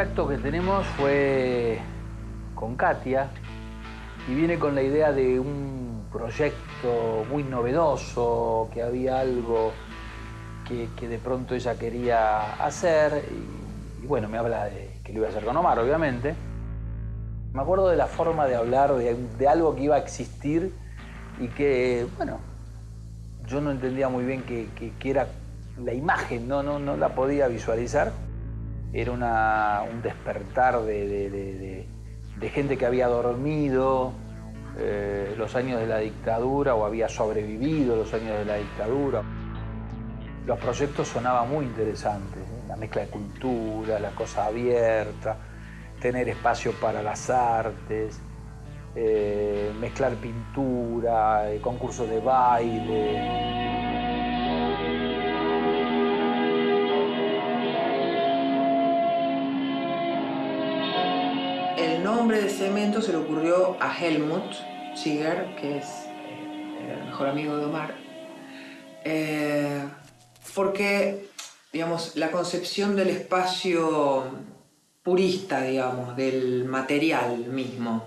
primer contacto que tenemos fue con Katia y viene con la idea de un proyecto muy novedoso, que había algo que, de pronto ella quería hacer y, bueno, me habla de que lo iba a hacer con Omar, obviamente. Me acuerdo de la forma de hablar de, algo que iba a existir y que, bueno, yo no entendía muy bien qué era la imagen, no, no, no la podía visualizar. Era un despertar de, gente que había dormido eh, los años de la dictadura o había sobrevivido los años de la dictadura. Los proyectos sonaban muy interesantes, ¿eh? la mezcla de cultura, la cosa abierta, tener espacio para las artes, eh, mezclar pintura, concursos de baile. El nombre de cemento se le ocurrió a Helmut Ziger, que es eh, el mejor amigo de Omar, porque, digamos, la concepción del espacio purista, digamos, del material mismo.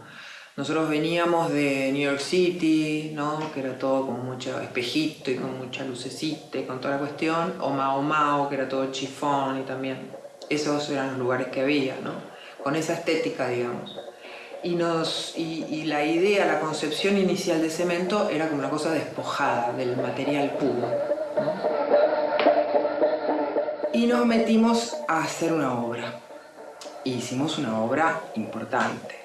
Nosotros veníamos de New York City, ¿no? que era todo con mucho espejito y con mucha lucecita y con toda la cuestión, o Mao Mao, que era todo chifón y también. Esos eran los lugares que había, ¿no? Con esa estética, digamos. Y, nos, y, la idea, la concepción inicial de cemento era como una cosa despojada del material puro. Y nos metimos a hacer una obra. hicimos una obra importante,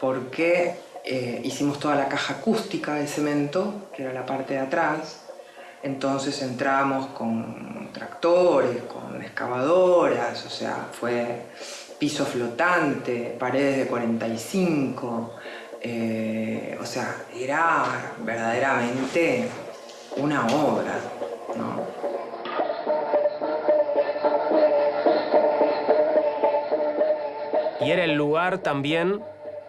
porque eh, hicimos toda la caja acústica de cemento, que era la parte de atrás, entonces entramos con tractores, con excavadoras, o sea, fue piso flotante, paredes de 45, eh, o sea, era verdaderamente una obra, ¿no? Y era el lugar también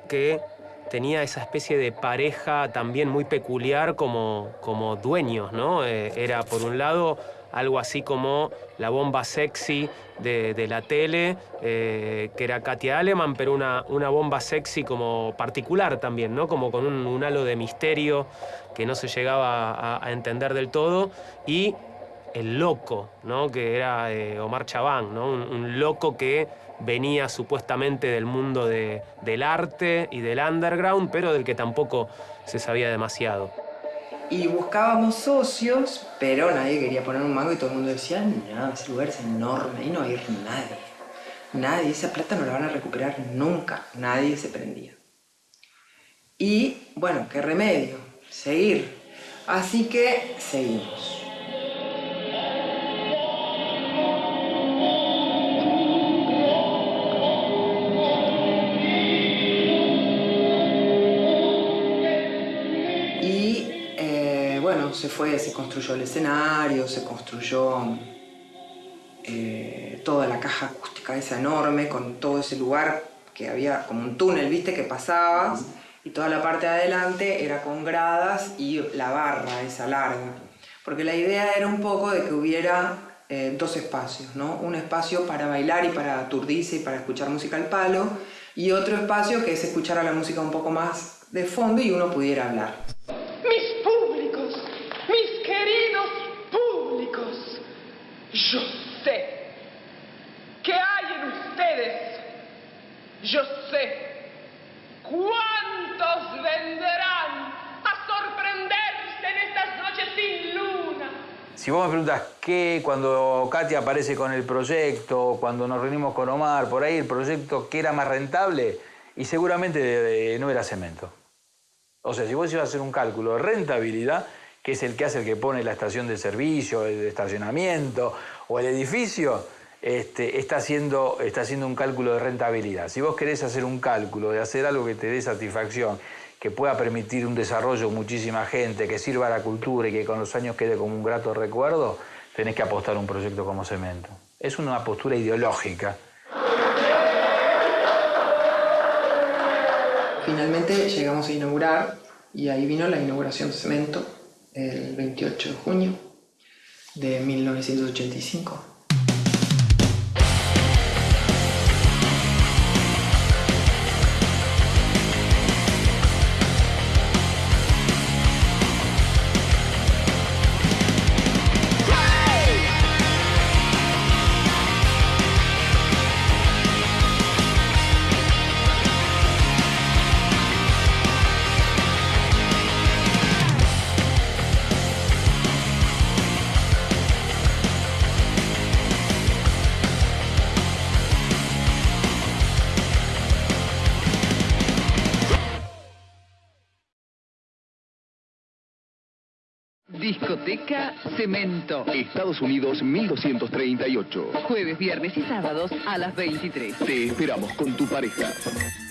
que tenía esa especie de pareja también muy peculiar como, como dueños, ¿no? Eh, era por un lado algo así como la bomba sexy de, la tele, eh, que era Katia Aleman, pero una, una, bomba sexy como particular también, ¿no? Como con un, halo de misterio que no se llegaba a, entender del todo. Y el loco, ¿no? Que era eh, Omar Chabán, ¿no? un loco que venía supuestamente del mundo del arte y del underground, pero del que tampoco se sabía demasiado. Y buscábamos socios, pero nadie quería poner un mango y todo el mundo decía, no, ese lugar es enorme, ahí no va a ir nadie. Nadie, esa plata no la van a recuperar nunca, nadie se prendía. Y, bueno, qué remedio, seguir. Así que seguimos. Se construyó el escenario, se construyó eh, toda la caja acústica esa enorme, con todo ese lugar que había como un túnel, viste, que pasabas, y toda la parte de adelante era con gradas y la barra esa larga. Porque la idea era un poco de que hubiera eh, dos espacios, ¿no? Un espacio para bailar y para aturdirse y para escuchar música al palo, y otro espacio que es escuchar a la música un poco más de fondo y uno pudiera hablar. Yo sé que hay en ustedes. Yo sé cuántos vendrán a sorprenderse en estas noches sin luna. Si vos me preguntas qué, cuando Katia aparece con el proyecto, cuando nos reunimos con Omar, por ahí el proyecto, ¿qué era más rentable? Y seguramente no era cemento. O sea, si vos ibas a hacer un cálculo de rentabilidad, que es el que hace el que pone la estación de servicio, el estacionamiento o el edificio, este, está, haciendo, está haciendo un cálculo de rentabilidad. Si vos querés hacer un cálculo de hacer algo que te dé satisfacción, que pueda permitir un desarrollo de muchísima gente, que sirva a la cultura y que con los años quede como un grato recuerdo, tenés que apostar un proyecto como Cemento. Es una postura ideológica. Finalmente llegamos a inaugurar y ahí vino la inauguración de Cemento el 28 de junio de 1985. Discoteca Cemento. Estados Unidos 1238. Jueves, viernes y sábados a las 23. Te esperamos con tu pareja.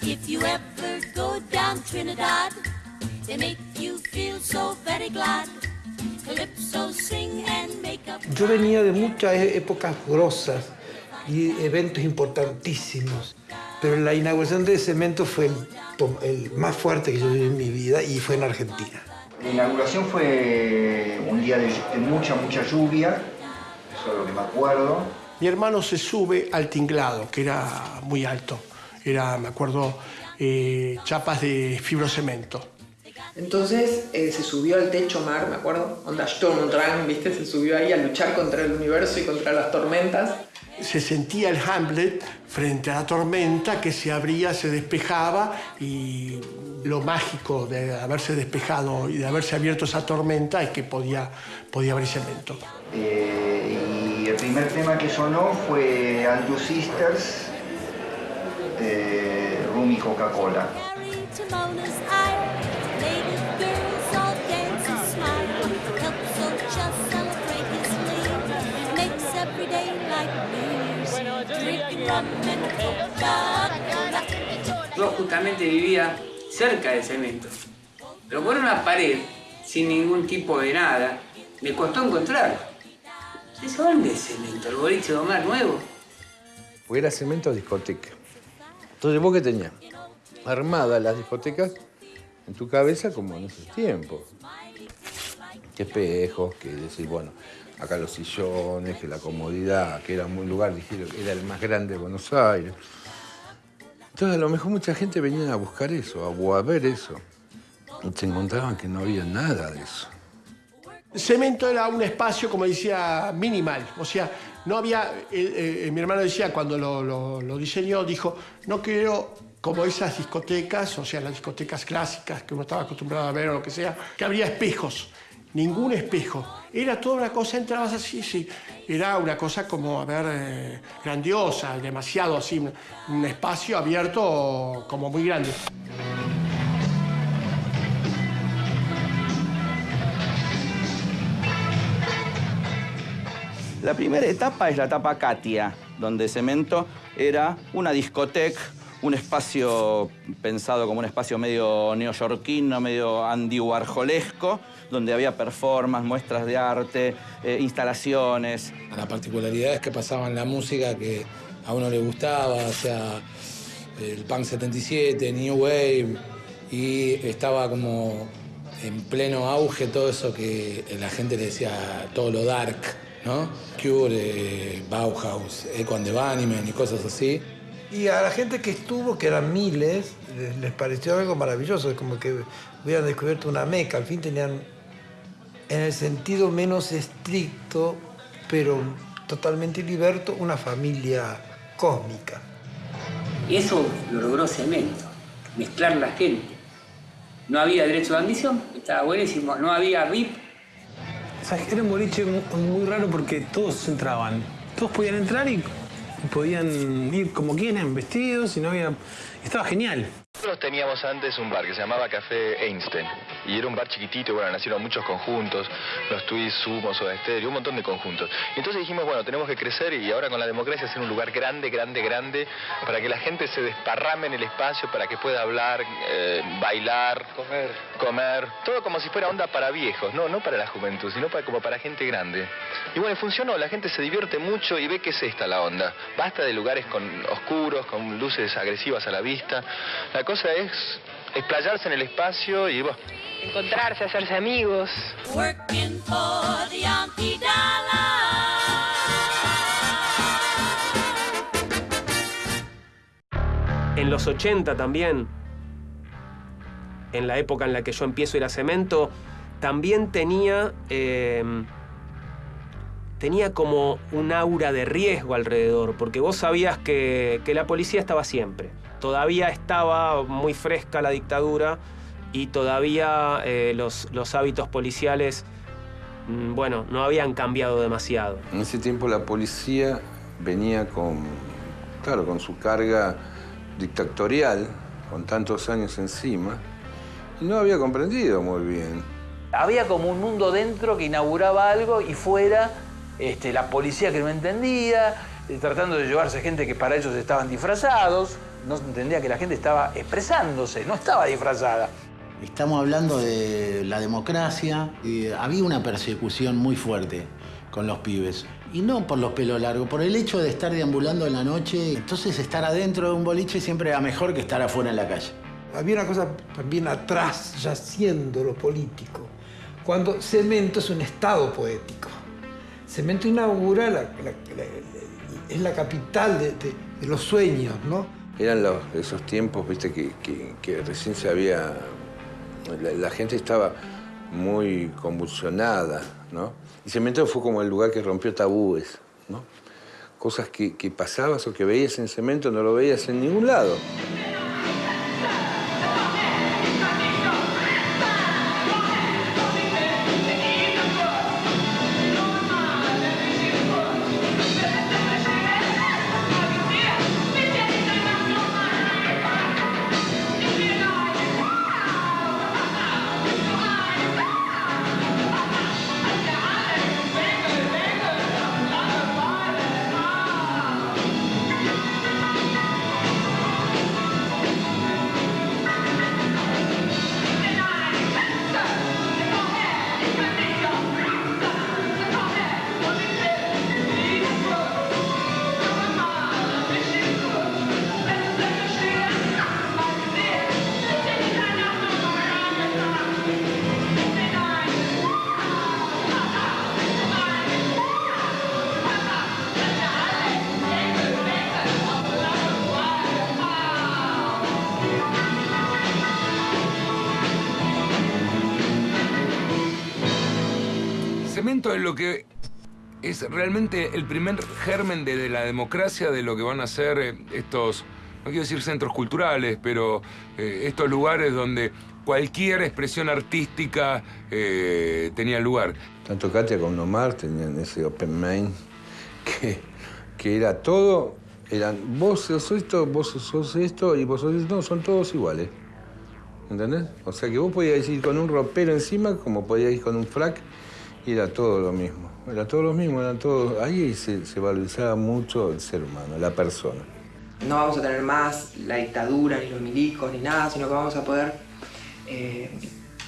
If you ever go down Trinidad, they make you feel so very glad. Calypso sing and make up. Yo venía de muchas e- épocas grosas y eventos importantísimos, pero la inauguración de Cemento fue el, el más fuerte que yo viví en mi vida y fue en Argentina. La inauguración fue un día de, de mucha, mucha lluvia, eso es lo que me acuerdo. Mi hermano se sube al tinglado, que era muy alto. Era, me acuerdo, eh, chapas de fibrocemento. Entonces eh, se subió al techo mar, me acuerdo, onda Sturmdrang, ¿viste? Se subió ahí a luchar contra el universo y contra las tormentas. Se sentía el Hamlet frente a la tormenta que se abría, se despejaba y lo mágico de haberse despejado y de haberse abierto esa tormenta es que podía, podía haber cemento. Eh, y el primer tema que sonó fue And Two Sisters Rum y Coca-Cola. Yo justamente vivía cerca del cemento, pero por una pared, sin ningún tipo de nada, me costó encontrarlo. ¿Eso dónde es cemento? ¿El boliche de Omar nuevo? Porque era cemento discoteca. Entonces vos que tenías armadas las discotecas en tu cabeza como en esos tiempos. Que espejos, que decir, bueno, acá los sillones, que la comodidad, que era un lugar, dijeron, era el más grande de Buenos Aires. Entonces a lo mejor mucha gente venía a buscar eso, a- a ver eso. Y se encontraban que no había nada de eso. Cemento era un espacio, como decía, minimal. O sea, no había. eh, eh, mi hermano decía, cuando lo, lo- lo diseñó, dijo: No quiero como esas discotecas, o sea, las discotecas clásicas que uno estaba acostumbrado a ver o lo que sea, que habría espejos. Ningún espejo. Era toda una cosa, entrabas así, sí. Era una cosa como, a ver, eh, grandiosa, demasiado así, un- espacio abierto como muy grande. La primera etapa es la etapa Katia, donde Cemento era una discoteca, un espacio pensado como un espacio medio neoyorquino, medio Andy Warholesco, donde había performances, muestras de arte, eh, instalaciones. La particularidad es que pasaban la música que a uno le gustaba, o sea, el punk 77, New Wave, y estaba como en pleno auge todo eso que la gente le decía, todo lo dark, ¿no? Cure, eh, Bauhaus, Echo and the Bunnymen y cosas así. Y a la gente que estuvo, que eran miles, les, les pareció algo maravilloso, es como que hubieran descubierto una meca. Al fin tenían, en el sentido menos estricto, pero totalmente liberto, una familia cósmica. Eso lo logró Cemento, mezclar la gente. No había derecho de admisión, estaba buenísimo. No había VIP. O sea, era un boliche mu- muy raro porque todos entraban. Todos podían entrar y y podían ir como quieren, vestidos, y no había... Estaba genial. Nosotros teníamos antes un bar que se llamaba Café Einstein y era un bar chiquitito, y bueno, nacieron muchos conjuntos, los Twist, Sumo, Soda Stereo, un montón de conjuntos. Y entonces dijimos, bueno, tenemos que crecer y ahora con la democracia hacer un lugar grande, grande, grande, para que la gente se desparrame en el espacio, para que pueda hablar, eh, bailar, comer, comer, todo como si fuera onda para viejos, no, no para la juventud, sino para, como para gente grande. Y bueno, funcionó, la gente se divierte mucho y ve que es esta la onda. Basta de lugares con oscuros, con luces agresivas a la vista. La cosa es explayarse en el espacio y bueno, Encontrarse, hacerse amigos. Working for the Yankee En los 80 también, en la época en la que yo empiezo a ir a cemento, también tenía, eh, tenía como un aura de riesgo alrededor, porque vos sabías que, que la policía estaba siempre. Todavía estaba muy fresca la dictadura y todavía eh, los, los hábitos policiales, mm, bueno, no habían cambiado demasiado. En ese tiempo la policía venía con, claro, con su carga dictatorial, con tantos años encima, y no había comprendido muy bien Había como un mundo dentro que inauguraba algo y fuera este, la policía que no entendía, eh, tratando de llevarse gente que para ellos estaban disfrazados. No se entendía que la gente estaba expresándose, no estaba disfrazada. Estamos hablando de la democracia. y había una persecución muy fuerte con los pibes. Y no por los pelos largos, por el hecho de estar deambulando en la noche. Entonces estar adentro de un boliche siempre era mejor que estar afuera en la calle. Había una cosa también atrás, yaciendo lo político, cuando Cemento es un estado poético. Cemento inaugura, la- la- la- es la capital de, de- de los sueños, ¿no? Eran los- esos tiempos, viste, que, recién se había... La, la gente estaba muy convulsionada, ¿no? Y Cemento fue como el lugar que rompió tabúes, ¿no? Cosas que, que pasabas o que veías en Cemento no lo veías en ningún lado. Lo que es realmente el primer germen de, la democracia, de lo que van a ser eh, estos, no quiero decir centros culturales, pero eh, estos lugares donde cualquier expresión artística eh, tenía lugar. Tanto Katia como Omar tenían ese open mind que, que era todo, eran vos sos esto, vos sos esto y vos sos esto, no, son todos iguales. ¿Entendés? O sea que vos podías ir con un ropero encima como podías ir con un frac y era todo lo mismo. Era todo lo mismo, era todo. Ahí se, se valorizaba mucho el ser humano, la persona. No vamos a tener más la dictadura, ni los milicos, ni nada, sino que vamos a poder... eh,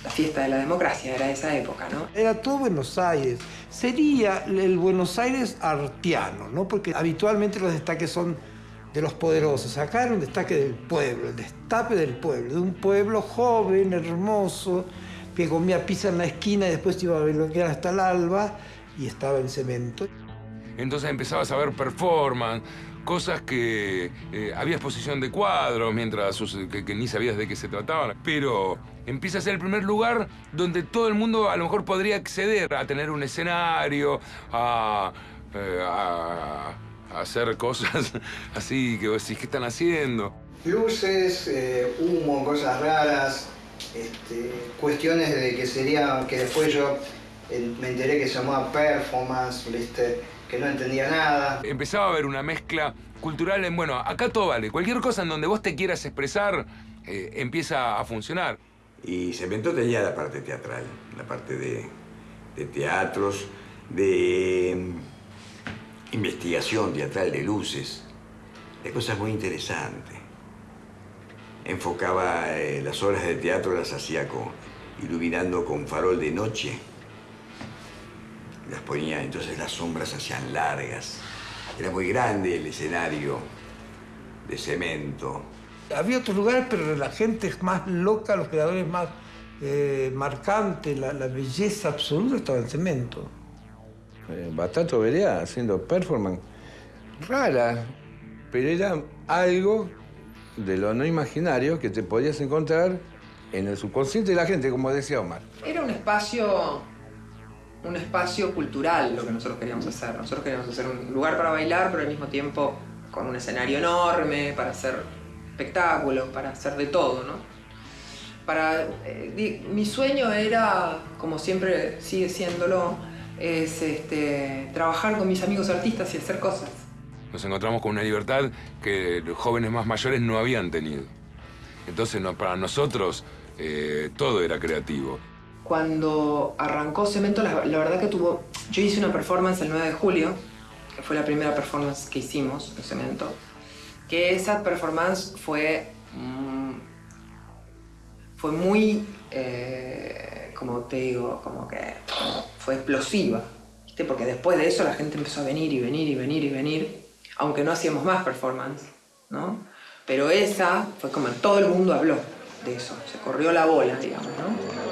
la fiesta de la democracia era esa época, ¿no? Era todo Buenos Aires. Sería el Buenos Aires artiano, ¿no? Porque habitualmente los destaques son de los poderosos. Acá era un destaque del pueblo, el destape del pueblo, de un pueblo joven, hermoso, que comía pizza en la esquina y después iba a bailar hasta el alba y estaba en cemento. Entonces empezabas a ver performance, cosas que eh, había exposición de cuadros mientras sus- que, que ni sabías de qué se trataban. Pero empieza a ser el primer lugar donde todo el mundo a lo mejor podría acceder a tener un escenario, a, eh, a- a hacer cosas así que vos decís, ¿qué están haciendo? Luces, eh, humo, cosas raras, este, cuestiones de que sería, que después yo eh, me enteré que se llamaba performance, ¿viste? que no entendía nada. Empezaba a haber una mezcla cultural en, bueno, acá todo vale, cualquier cosa en donde vos te quieras expresar eh, empieza a funcionar. Y Cemento tenía la parte teatral, la parte de, de teatros, de mm, investigación teatral, de luces, de cosas muy interesantes. Enfocaba eh, las obras de teatro, las hacía con, iluminando con farol de noche. Las ponía, entonces las sombras se hacían largas. Era muy grande el escenario de cemento. Había otros lugares, pero la gente es más loca, los creadores más eh, marcantes, la, la belleza absoluta estaba en cemento. Eh, Batato Berea haciendo performance rara, pero era algo de lo no imaginario que te podías encontrar en el subconsciente de la gente, como decía Omar. Era un espacio, un espacio cultural lo que nosotros queríamos hacer. Nosotros queríamos hacer un lugar para bailar, pero al mismo tiempo con un escenario enorme, para hacer espectáculos, para hacer de todo, ¿no? Para, eh, mi sueño era, como siempre sigue siéndolo, es este, trabajar con mis amigos artistas y hacer cosas. Nos encontramos con una libertad que los jóvenes más mayores no habían tenido. Entonces, para nosotros, eh, todo era creativo. Cuando arrancó Cemento, la, la verdad que tuvo... Yo hice una performance el 9 de julio, que fue la primera performance que hicimos en Cemento, que esa performance fue... mm, fue muy... eh, como te digo, como que fue explosiva. ¿viste? Porque después de eso la gente empezó a venir y venir y venir y venir, aunque no hacíamos más performance, ¿no? Pero esa fue como todo el mundo habló de eso, se corrió la bola, digamos, ¿no?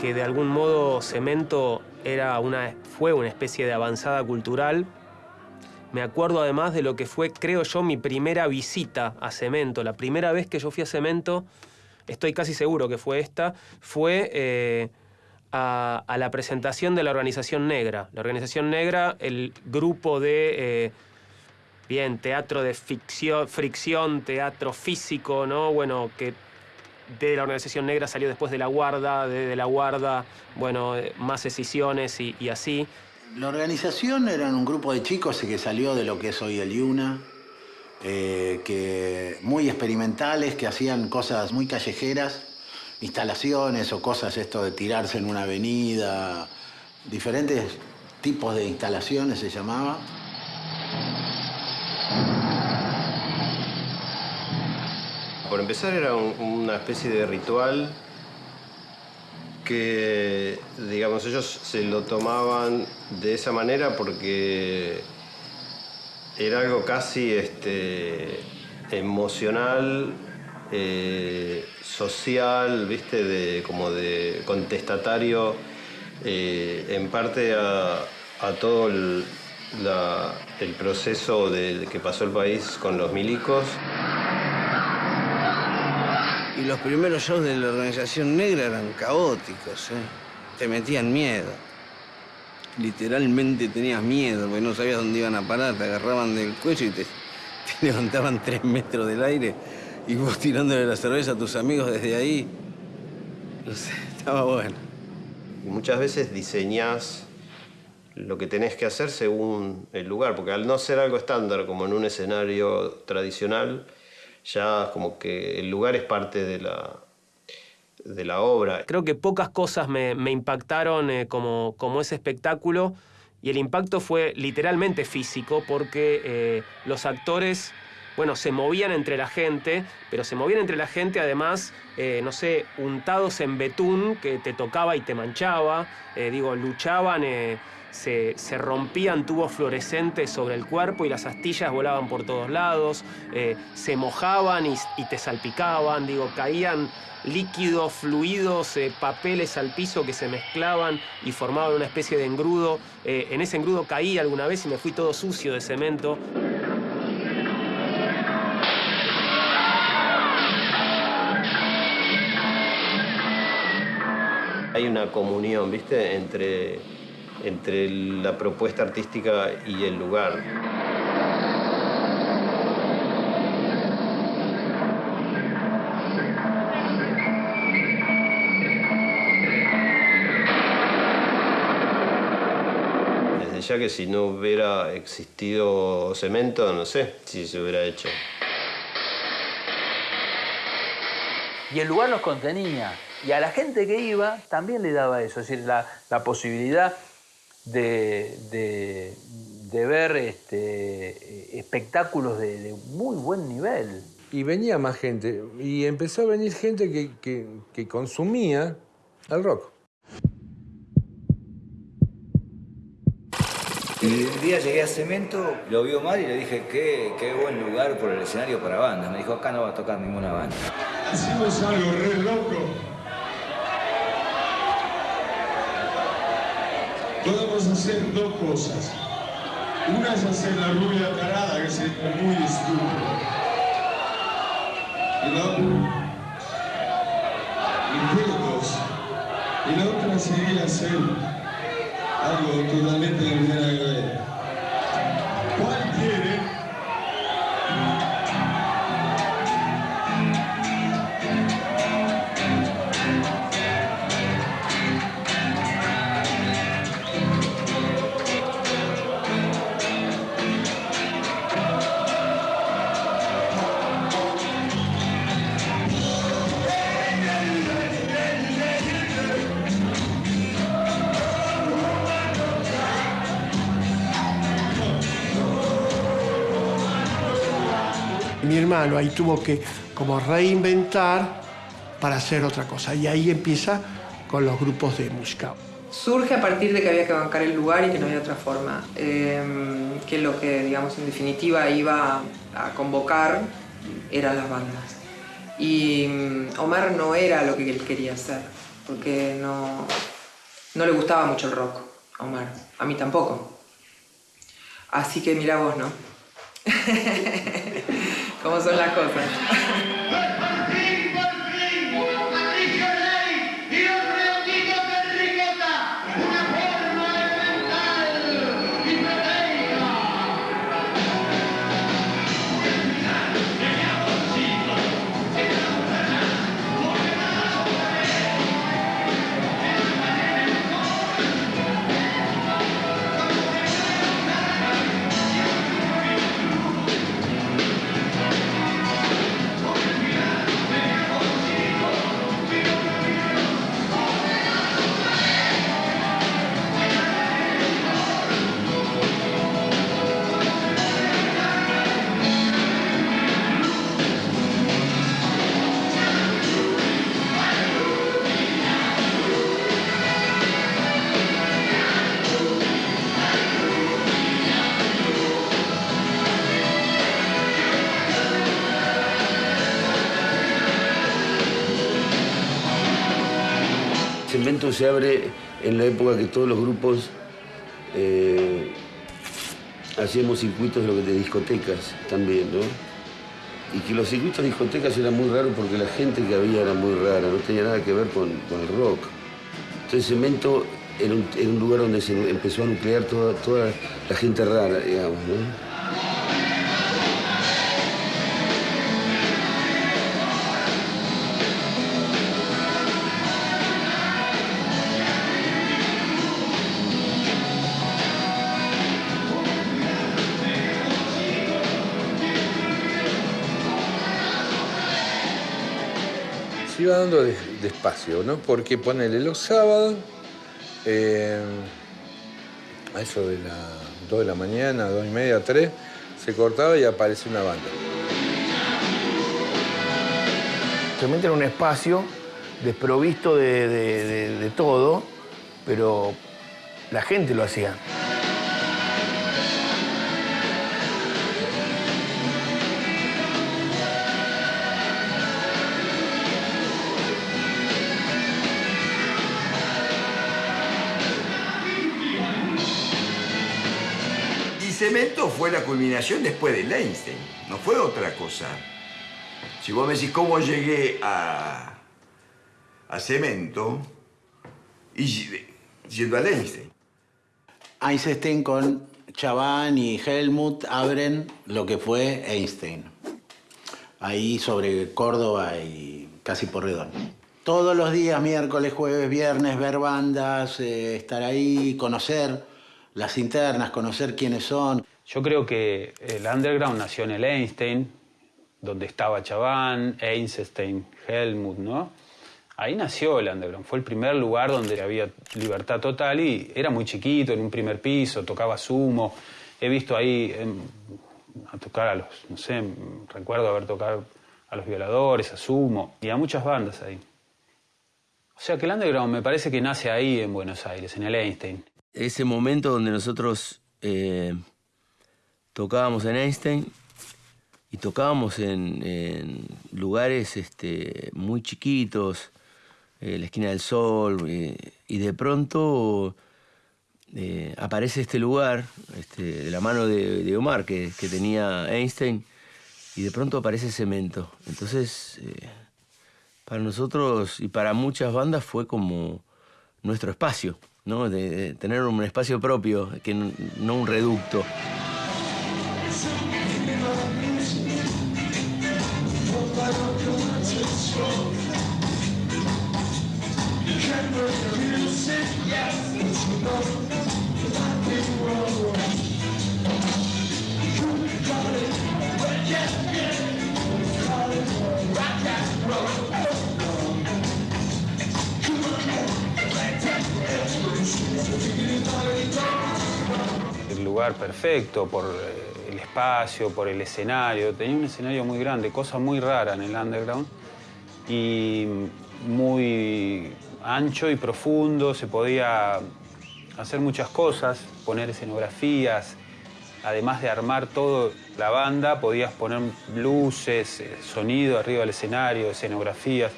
Que, de algún modo Cemento era una, fue una especie de avanzada cultural, me acuerdo además de lo que fue, creo yo, mi primera visita a Cemento. La primera vez que yo fui a Cemento, estoy casi seguro que fue esta, fue eh, a, la presentación de la Organización Negra. La Organización Negra, el grupo de... eh, Bien, teatro de fricción, teatro físico, ¿no? Bueno, que de la Organización Negra salió después de La Guarda, de, La Guarda, bueno, eh, más decisiones y, y así. La organización eran un grupo de chicos que salió de lo que es hoy el IUNA, eh, que muy experimentales, que hacían cosas muy callejeras, instalaciones o cosas esto de tirarse en una avenida, diferentes tipos de instalaciones se llamaba. Por empezar era un- una especie de ritual que, digamos, ellos se lo tomaban de esa manera porque era algo casi este, emocional, eh, social, ¿viste? De, como de contestatario, eh, en parte a, todo el, el proceso de, que pasó el país con los milicos. Y los primeros shows de la organización negra eran caóticos, ¿eh? Te metían miedo. Literalmente tenías miedo, porque no sabías dónde iban a parar. Te agarraban del cuello y te, levantaban tres metros del aire y vos tirándole la cerveza a tus amigos desde ahí. No sé, estaba bueno. Y muchas veces diseñás lo que tenés que hacer según el lugar, porque al no ser algo estándar como en un escenario tradicional, ya como que el lugar es parte de la, de la obra. Creo que pocas cosas me, me impactaron eh, como, como ese espectáculo y el impacto fue literalmente físico porque eh, los actores bueno, se movían entre la gente, pero se movían entre la gente además, eh, no sé, untados en betún que te tocaba y te manchaba, digo, luchaban, se, se rompían tubos fluorescentes sobre el cuerpo y las astillas volaban por todos lados, eh, se mojaban y, te salpicaban, digo, caían líquidos, fluidos, eh, papeles al piso que se mezclaban y formaban una especie de engrudo. Eh, en ese engrudo caí alguna vez y me fui todo sucio de cemento. Hay una comunión, ¿viste? Entre, entre la propuesta artística y el lugar. Desde ya que si no hubiera existido cemento, no sé si se hubiera hecho. Y el lugar nos contenía. Y a la gente que iba también le daba eso, es decir, la, la posibilidad de, de- de ver este, espectáculos de, de muy buen nivel. Y venía más gente. Y empezó a venir gente que, que- que consumía el rock. Y un día llegué a Cemento, lo vio mal y le dije, qué, qué buen lugar por el escenario para bandas. Me dijo, acá no va a tocar ninguna banda. Hicimos algo re loco. Podemos hacer dos cosas. Una es hacer la rubia tarada, que sería muy estúpido. Y la Impuestos. Y la otra sería hacer algo totalmente que Hermano ahí tuvo que como reinventar para hacer otra cosa. Y ahí empieza con los grupos de música. Surge a partir de que había que bancar el lugar y que no había otra forma. Eh, que lo que, digamos, en definitiva iba a convocar eran las bandas. Y mm, Omar no era lo que él quería hacer, porque no, no le gustaba mucho el rock a Omar. A mí tampoco. Así que mira vos, ¿no? ¿Cómo son las cosas? Se abre en la época que todos los grupos eh, hacíamos circuitos de, discotecas también, ¿no? Y que los circuitos de discotecas eran muy raros porque la gente que había era muy rara, no tenía nada que ver con, con el rock. Entonces Cemento era un, un lugar donde se empezó a nuclear toda, toda la gente rara, digamos, ¿no? iba dando despacio, ¿no? Porque ponele los sábados, eh, a eso de las 2 de la mañana, 2 y media, 3, se cortaba y aparecía una banda. Se mete en un espacio desprovisto de todo, pero la gente lo hacía. Fue la culminación después de Einstein, no fue otra cosa. Si vos me decís cómo llegué a, a Cemento, y yendo a Einstein. Einstein con Chaván y Helmut abren lo que fue Einstein. Ahí sobre Córdoba y casi Porredón. Todos los días, miércoles, jueves, viernes, ver bandas, eh, estar ahí, conocer las internas, conocer quiénes son. Yo creo que el underground nació en el Einstein, donde estaba Chaván, Einstein, Helmut, ¿no? Ahí nació el underground. Fue el primer lugar donde había libertad total y era muy chiquito, en un primer piso, tocaba sumo. He visto ahí em, a tocar a los, no sé, recuerdo haber tocado a los violadores, a sumo y a muchas bandas ahí. O sea que el underground me parece que nace ahí en Buenos Aires, en el Einstein. ese momento donde nosotros eh, tocábamos en Einstein y tocábamos en, lugares este, muy chiquitos, eh, la esquina del sol, eh, y de pronto eh, aparece este lugar este, de la mano de, Omar que, tenía Einstein, y de pronto aparece Cemento. Entonces, eh, para nosotros y para muchas bandas fue como nuestro espacio, ¿no? De, de tener un espacio propio, que no un reducto. Lugar perfecto por eh, el espacio, por el escenario. Tenía un escenario muy grande, cosa muy rara en el underground y muy ancho y profundo. Se podía hacer muchas cosas, poner escenografías. Además de armar todo la banda, podías poner luces, eh, sonido arriba del escenario, escenografías.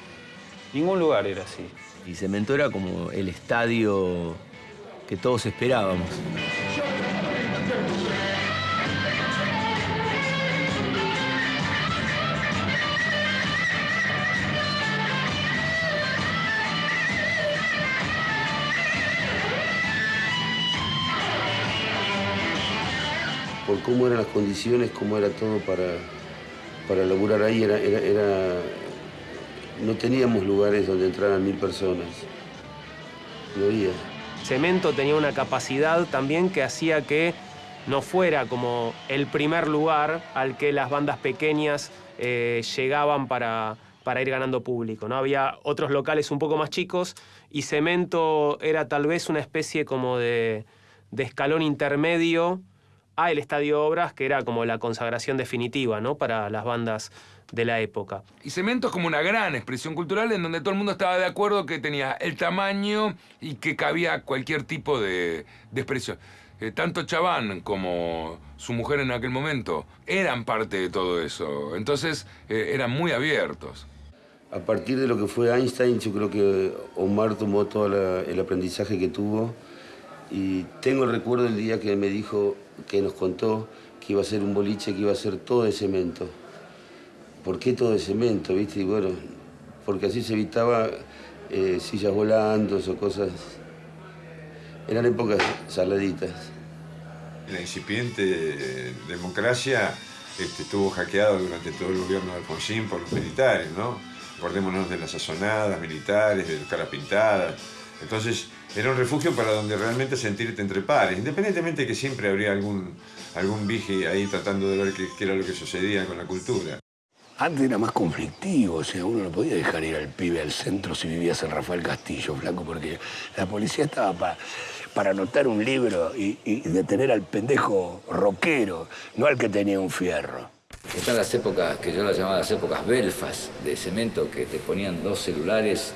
Ningún lugar era así. Y Cemento era como el estadio que todos esperábamos. Por cómo eran las condiciones, cómo era todo para, para laburar ahí. Era, era, no teníamos lugares donde entraran mil personas. No. Cemento tenía una capacidad también que hacía que no fuera como el primer lugar al que las bandas pequeñas eh, llegaban para, para ir ganando público. ¿no? Había otros locales un poco más chicos y Cemento era tal vez una especie como de, de escalón intermedio a el Estadio Obras, que era como la consagración definitiva ¿no? para las bandas de la época. Y Cemento es como una gran expresión cultural en donde todo el mundo estaba de acuerdo que tenía el tamaño y que cabía cualquier tipo de, de expresión. Eh, tanto Chaván como su mujer en aquel momento eran parte de todo eso. Entonces eh, eran muy abiertos. A partir de lo que fue Einstein, yo creo que Omar tomó todo la- el aprendizaje que tuvo y tengo el recuerdo del día que me dijo, que nos contó que iba a ser un boliche, que iba a ser todo de cemento. ¿Por qué todo de cemento, viste? Y bueno, porque así se evitaba eh, sillas volando o cosas. Eran épocas saladitas. La incipiente democracia este, estuvo hackeada durante todo el gobierno de Alfonsín por los militares, ¿no? Acordémonos de las sazonadas militares, de las caras pintadas. Entonces, era un refugio para donde realmente sentirte entre pares, independientemente de que siempre habría algún, algún vige ahí tratando de ver qué, qué era lo que sucedía con la cultura. Antes era más conflictivo, o sea, uno no podía dejar ir al pibe al centro si vivías en Rafael Castillo, flaco, porque la policía estaba pa- para anotar un libro y, y detener al pendejo rockero, no al que tenía un fierro. Están las épocas, que yo las llamaba las épocas belfas de cemento, que te ponían dos celulares.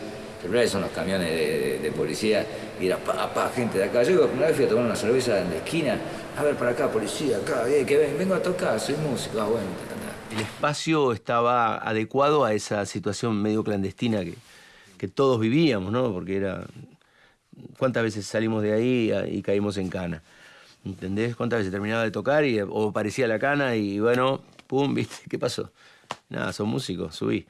Son los camiones de, policía. Y era pa, pa, gente de acá. Yo una vez fui a tomar una cerveza en la esquina. A ver, para acá, policía, acá, eh, ven, vengo a tocar, soy músico. Ah, bueno. El espacio estaba adecuado a esa situación medio clandestina que, que todos vivíamos, ¿no? Porque era. ¿Cuántas veces salimos de ahí y caímos en cana? ¿Entendés? ¿Cuántas veces terminaba de tocar y, o parecía la cana y bueno, pum, ¿viste? ¿Qué pasó? Nada, son músicos, subí.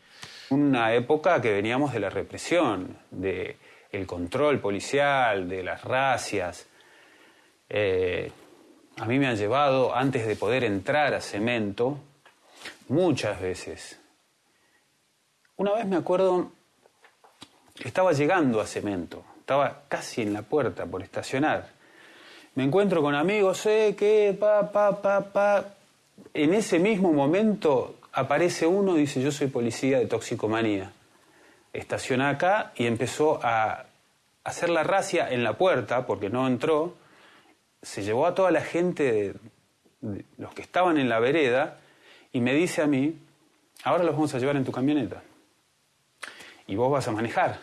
Una época que veníamos de la represión, de el control policial, de las racias. Eh, a mí me han llevado, antes de poder entrar a Cemento, muchas veces. Una vez me acuerdo, estaba llegando a Cemento, estaba casi en la puerta por estacionar. Me encuentro con amigos, eh, que, pa, pa, pa, pa. En ese mismo momento aparece uno y dice, yo soy policía de toxicomanía. Estaciona acá y empezó a hacer la racia en la puerta, porque no entró. Se llevó a toda la gente, los que estaban en la vereda, y me dice a mí, ahora los vamos a llevar en tu camioneta. Y vos vas a manejar.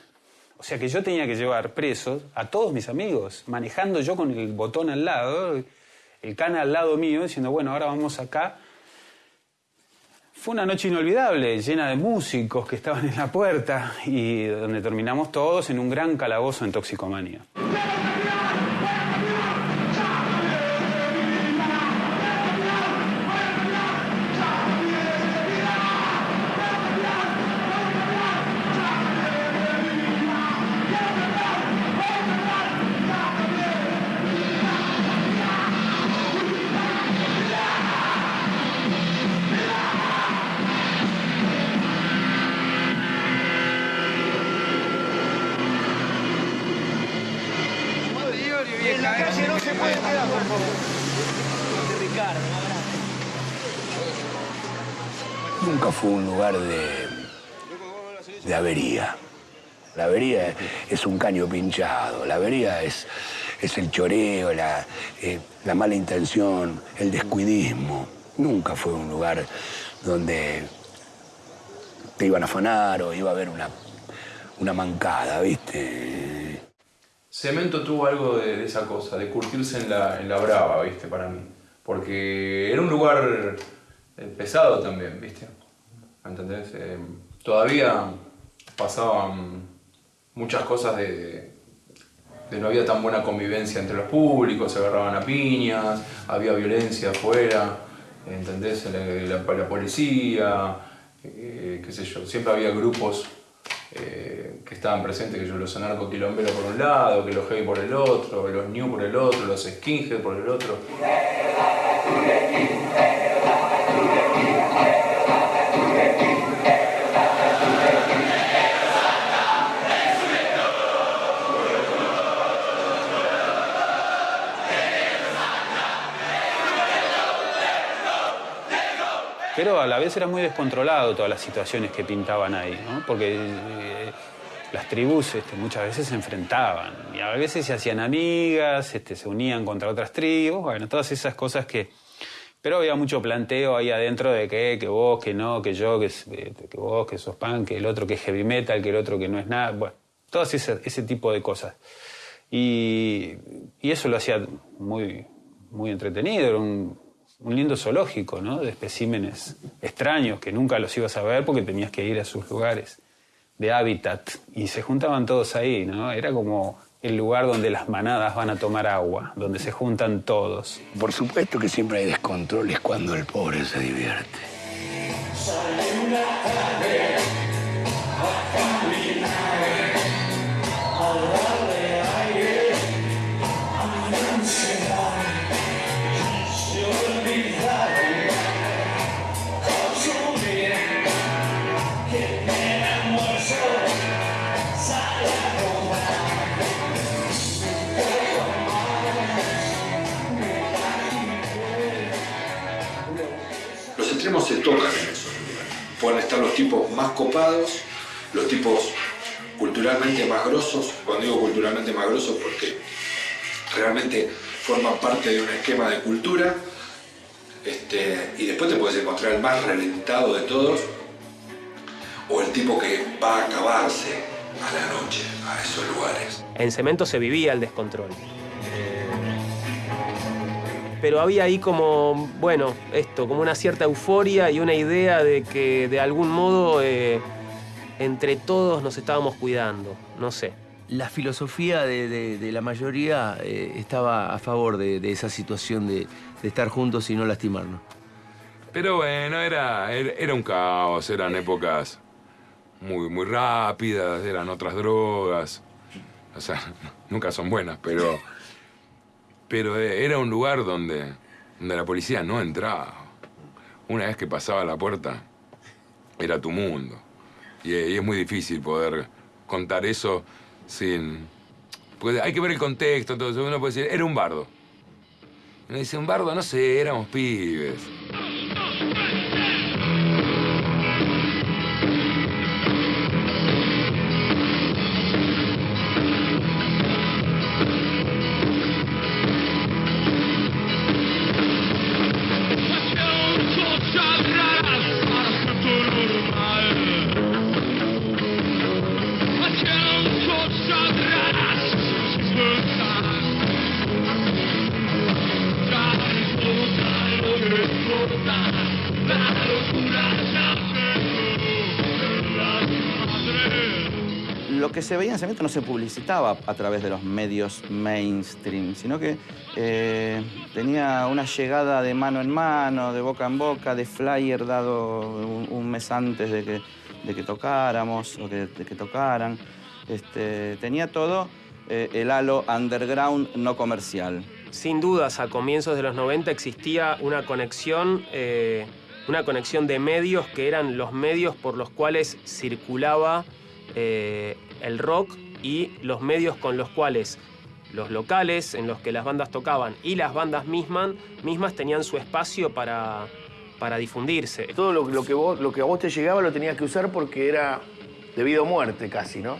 O sea que yo tenía que llevar presos a todos mis amigos, manejando yo con el botón al lado, el cana al lado mío, diciendo, bueno, ahora vamos acá. Fue una noche inolvidable, llena de músicos que estaban en la puerta y donde terminamos todos en un gran calabozo en toxicomanía. De avería. La avería es un caño pinchado, la avería es, es el choreo, la, eh, la mala intención, el descuidismo. Nunca fue un lugar donde te iban a afanar o iba a haber una, una mancada, ¿viste? Cemento tuvo algo de, de esa cosa, de curtirse en la, en la brava, ¿viste? Para mí. Porque era un lugar eh, pesado también, ¿viste? ¿Entendés? Eh, todavía pasaban muchas cosas de, de no había tan buena convivencia entre los públicos, se agarraban a piñas, había violencia afuera, ¿entendés? La, la- policía, eh, qué sé yo, siempre había grupos eh, que estaban presentes, que yo los anarcoquilomberos por un lado, que los heavy por el otro, los new por el otro, los skinhead por el otro. Pero a la vez era muy descontrolado todas las situaciones que pintaban ahí, ¿no? Porque eh, las tribus este, muchas veces se enfrentaban y a veces se hacían amigas, este, se unían contra otras tribus, bueno, todas esas cosas que... Pero había mucho planteo ahí adentro de que, que vos, que no, que yo, que, eh, que vos, que sos punk, que el otro que es heavy metal, que el otro que no es nada, bueno, todo ese, ese tipo de cosas. Y, y eso lo hacía muy, muy entretenido, era un, un lindo zoológico, ¿no? De especímenes extraños que nunca los ibas a ver porque tenías que ir a sus lugares de hábitat y se juntaban todos ahí, ¿no? Era como el lugar donde las manadas van a tomar agua, donde se juntan todos. Por supuesto que siempre hay descontroles cuando el pobre se divierte. Se tocan en esos lugares. Pueden estar los tipos más copados, los tipos culturalmente más grosos. Cuando digo culturalmente más grosos porque realmente forman parte de un esquema de cultura. Este, y después te puedes encontrar el más reventado de todos o el tipo que va a acabarse a la noche, a esos lugares. En cemento se vivía el descontrol. Pero había ahí como, bueno, esto, como una cierta euforia y una idea de que de algún modo eh, entre todos nos estábamos cuidando, no sé. La filosofía de, de- de la mayoría eh, estaba a favor de, de esa situación de, de estar juntos y no lastimarnos. Pero bueno, era, era, era un caos, eran épocas muy, muy rápidas, eran otras drogas. O sea, nunca son buenas, pero. Pero eh, era un lugar donde, donde la policía no entraba. Una vez que pasaba la puerta, era tu mundo. Y, eh, y es muy difícil poder contar eso sin. Porque hay que ver el contexto, entonces uno puede decir, era un bardo. Uno dice, un bardo, no sé, éramos pibes. Cemento no se publicitaba a través de los medios mainstream, sino que eh, tenía una llegada de mano en mano, de boca en boca, de flyer dado un, un mes antes de que, de que tocáramos o que- de que tocaran. Este, tenía todo eh, el halo underground no comercial. Sin dudas, a comienzos de los 90 existía una conexión, eh, una conexión de medios que eran los medios por los cuales circulaba eh, el rock y los medios con los cuales los locales en los que las bandas tocaban y las bandas mismas, mismas tenían su espacio para, para difundirse. Todo lo, lo que vos, lo que a vos te llegaba lo tenías que usar porque era debido a muerte casi, ¿no?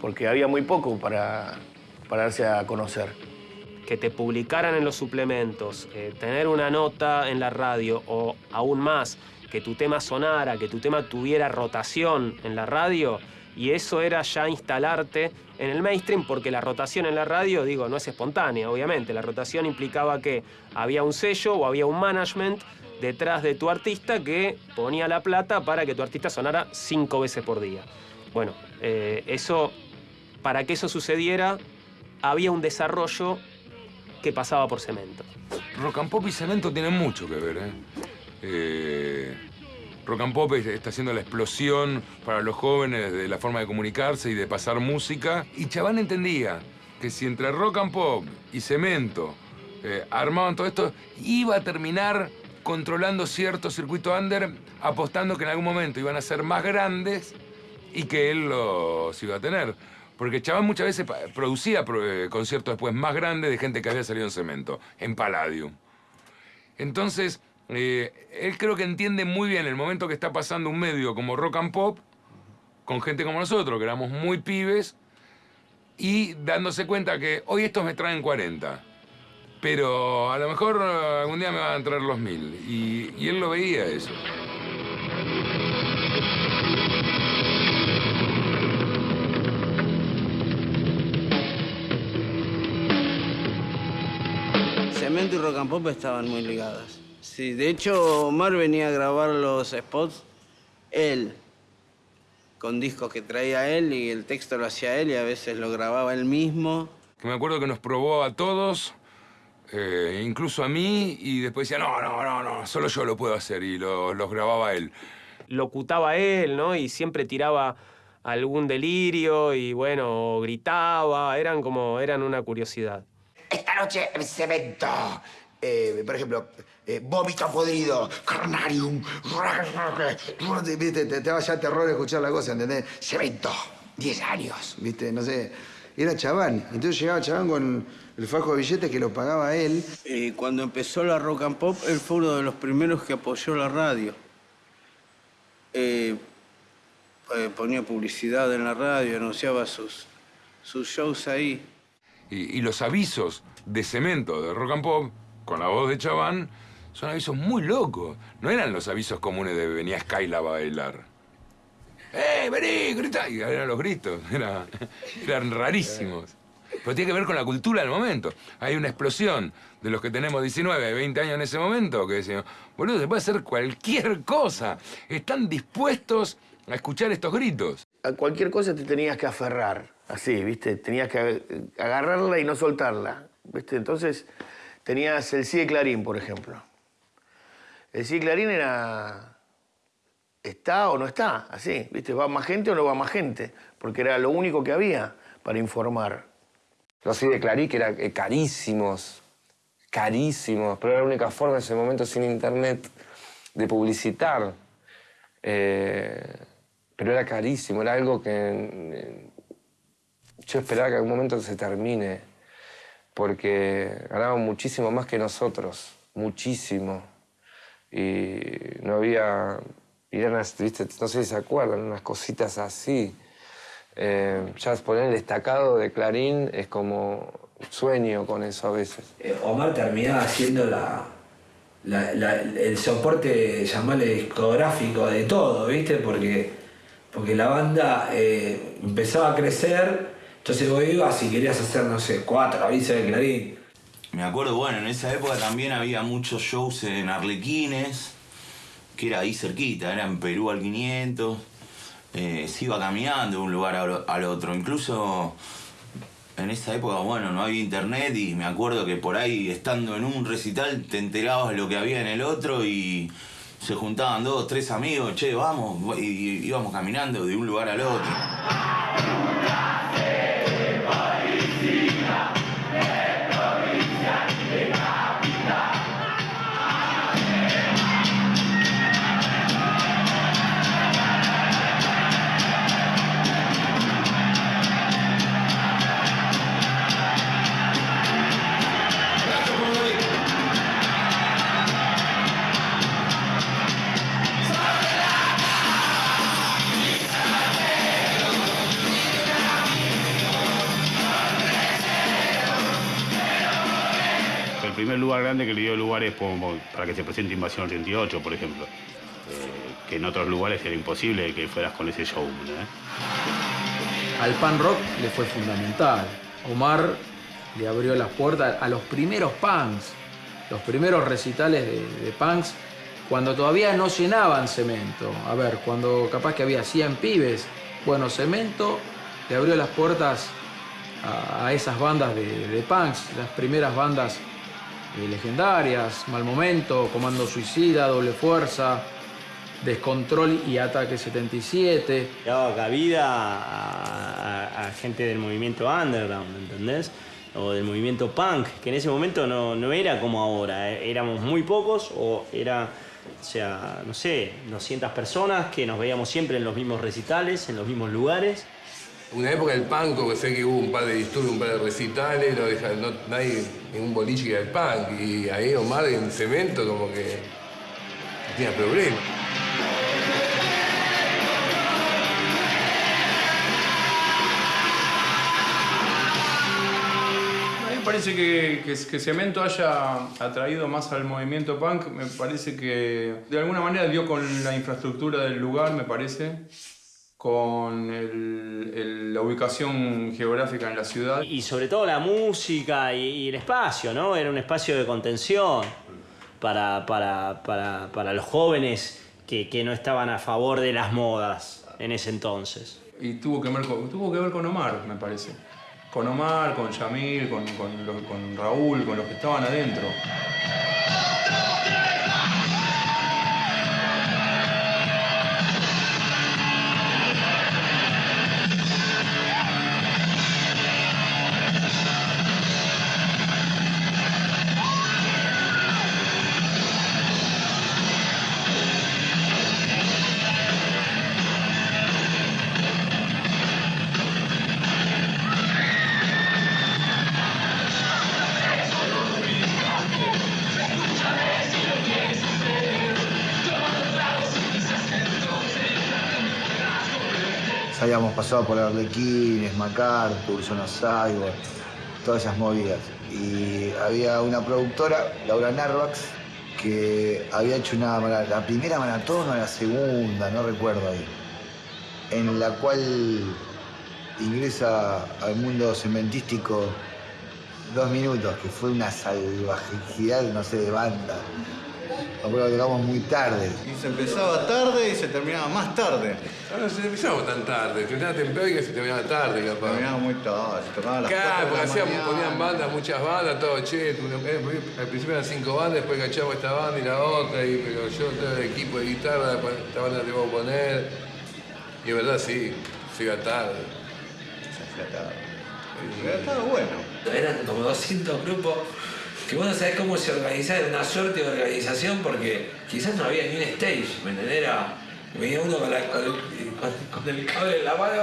Porque había muy poco para, para darse a conocer. que te publicaran en los suplementos, eh, tener una nota en la radio o aún más, que tu tema sonara, que tu tema tuviera rotación en la radio, y eso era ya instalarte en el mainstream porque la rotación en la radio, digo, no es espontánea, obviamente, la rotación implicaba que había un sello o había un management detrás de tu artista que ponía la plata para que tu artista sonara cinco veces por día. Bueno, eh, eso, para que eso sucediera, había un desarrollo que pasaba por cemento. Rock and Pop y Cemento tienen mucho que ver, ¿eh? Eh, rock and Pop es- está haciendo la explosión para los jóvenes de la forma de comunicarse y de pasar música. Y Chaván entendía que si entre Rock and Pop y Cemento eh, armaban todo esto, iba a terminar controlando cierto circuito under, apostando que en algún momento iban a ser más grandes y que él los iba a tener. Porque Chaván muchas veces producía pro- eh, conciertos después más grandes de gente que había salido en cemento, en Palladium. Entonces, eh, él creo que entiende muy bien el momento que está pasando un medio como Rock and Pop, con gente como nosotros, que éramos muy pibes, y dándose cuenta que hoy estos me traen 40. Pero a lo mejor eh, algún día me van a traer los mil. Y, y él lo veía eso. Cemento y Rock and Pop estaban muy ligadas. Sí, de hecho, Omar venía a grabar los spots él, con discos que traía él y el texto lo hacía él y a veces lo grababa él mismo. Que me acuerdo que nos probó a todos, eh, incluso a mí, y después decía, no, no, no, no, solo yo lo puedo hacer, y lo- los grababa él. locutaba él, ¿no? Y siempre tiraba algún delirio y bueno, gritaba, eran como, eran una curiosidad. Esta noche en cemento. Eh, por ejemplo, eh, vómito podrido, carnarium. Viste, te, te daba ya terror escuchar la cosa, ¿entendés? Cemento, 10 años, ¿viste? No sé. Era chabán. Entonces llegaba chabán con el fajo de billetes que lo pagaba él. Y cuando empezó la Rock and Pop, él fue uno de los primeros que apoyó la radio. Eh, eh, ponía publicidad en la radio, anunciaba sus, sus shows ahí. Y, y los avisos de cemento de rock and pop, con la voz de Chaván, son avisos muy locos. No eran los avisos comunes de venía Skylab a bailar. ¡Eh, vení! Grita. Y eran los gritos. Era- eran rarísimos. Pero tiene que ver con la cultura del momento. Hay una explosión de los que tenemos 19, 20 años en ese momento que decimos, boludo, se puede hacer cualquier cosa. Están dispuestos a escuchar estos gritos. A cualquier cosa te tenías que aferrar, así, ¿viste? Tenías que ag- agarrarla y no soltarla, ¿viste? Entonces tenías el sí de Clarín, por ejemplo. El sí de Clarín era... ¿Está o no está? Así, ¿viste? ¿Va más gente o no va más gente? Porque era lo único que había para informar. Los sí de Clarí, que eran eh, carísimos, carísimos, pero era la única forma en ese momento sin internet de publicitar. Eh, pero era carísimo, era algo que eh, yo esperaba que algún momento se termine, porque ganaban muchísimo más que nosotros, muchísimo. Y no había, y no sé si se acuerdan, unas cositas así. Eh, ya poner el destacado de Clarín es como sueño con eso a veces. Eh, Omar terminaba siendo la, el soporte, llamarle discográfico de todo, ¿viste? Porque, porque la banda eh, empezaba a crecer, entonces vos ibas y querías hacer, no sé, cuatro avisos de Clarín. Me acuerdo, bueno, en esa época también había muchos shows en Arlequines, que era ahí cerquita, era en Perú al 500. eh, se iba caminando de un lugar al otro. Incluso en esa época, bueno, no había internet y me acuerdo que por ahí, estando en un recital, te enterabas de lo que había en el otro y se juntaban dos, tres amigos, che, vamos, y íbamos caminando de un lugar al otro. Primer lugar grande que le dio lugares como para que se presente Invasión 88, por ejemplo. Eh, que en otros lugares era imposible que fueras con ese show. Al pan rock le fue fundamental. Omar le abrió las puertas a los primeros punks, los primeros recitales de, punks, cuando todavía no llenaban cemento. A ver, cuando capaz que había 100 pibes, bueno, cemento le abrió las puertas a, esas bandas de punks, las primeras bandas eh, legendarias, Mal Momento, Comando Suicida, Doble Fuerza, Descontrol y Ataque 77. daba cabida a, gente del movimiento underground, ¿entendés? O del movimiento punk, que en ese momento no, no era como ahora, eh, éramos muy pocos o era, o sea, no sé, 200 personas que nos veíamos siempre en los mismos recitales, en los mismos lugares. Una época del punk, que sé que hubo un par de disturbios, un par de recitales, no deja, no, nadie, ningún boliche que era el punk. Y ahí Omar en cemento como que tenía problemas. Parece que, que, que Cemento haya atraído más al movimiento punk, me parece que de alguna manera dio con la infraestructura del lugar, me parece, con el- el- la ubicación geográfica en la ciudad. Y sobre todo la música y, y el espacio, ¿no? Era un espacio de contención para, para, para, para los jóvenes que, que no estaban a favor de las modas en ese entonces. Y tuvo que ver con, tuvo que ver con Omar, me parece. Con Omar, con Yamil, con, con, los- con Raúl, con los que estaban adentro. Habíamos pasado por Arlequines, MacArthur, Zona Cyborg, todas esas movidas. Y había una productora, Laura Narvax, que había hecho una la primera maratón o la segunda, no recuerdo ahí, en la cual ingresa al mundo cementístico dos minutos, que fue una salvajidad, no sé, de banda. Que tocamos muy tarde. Y se empezaba tarde y se terminaba más tarde. Ahora se empezaba tan tarde, terminaba temprano y que se terminaba tarde, capaz. Terminaba muy tarde, se tocaban a las Claro, porque la hacían, ponían bandas, muchas bandas, todo, che, tú- eh, al principio eran cinco bandas, después cachamos esta banda y la otra, y, pero yo todo el equipo de guitarra, esta banda la tengo que poner. Y en verdad sí, se iba tarde. Pero estaba bueno. Eran como 200 grupos que vos no sabés cómo se organizaba, era una suerte de organización porque quizás no había ni un stage, ¿me entendés? Era, venía uno con, el, con- con el cable en la mano,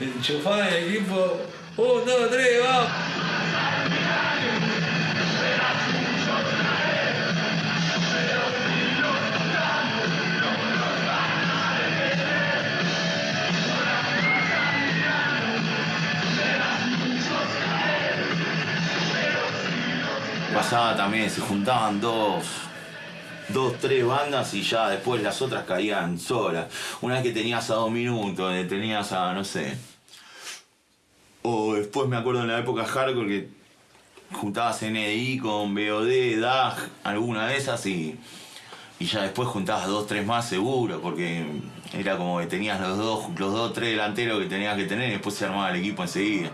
enchufado en el equipo, un, dos, tres, vamos. Pasaba también, se juntaban dos, dos, tres bandas y ya después las otras caían solas. Una vez que tenías a dos minutos, eh, tenías a, no sé. O después me acuerdo en la época hardcore que juntabas NDI con BOD, DAG, alguna de esas y, y ya después juntabas dos, tres más seguro, porque era como que tenías los dos, los dos, tres delanteros que tenías que tener y después se armaba el equipo enseguida.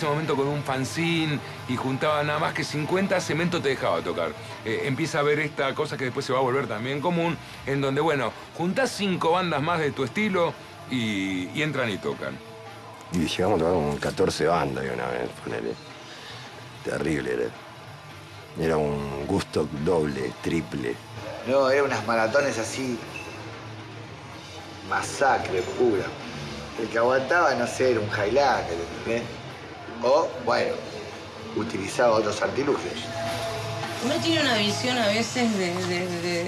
Ese momento con un fanzine y juntaba nada más que 50, Cemento te dejaba tocar. Eh, empieza a ver esta cosa que después se va a volver también común, en donde, bueno, juntás cinco bandas más de tu estilo y, y entran y tocan. Y llegamos a tocar con 14 bandas de una vez, ponele. Terrible era. Era un gusto doble, triple. No, eran unas maratones así. Masacre pura. El que aguantaba, no sé, era un Highlander, ¿entendés? O, bueno, utilizaba otros artilugios. Uno tiene una visión a veces de,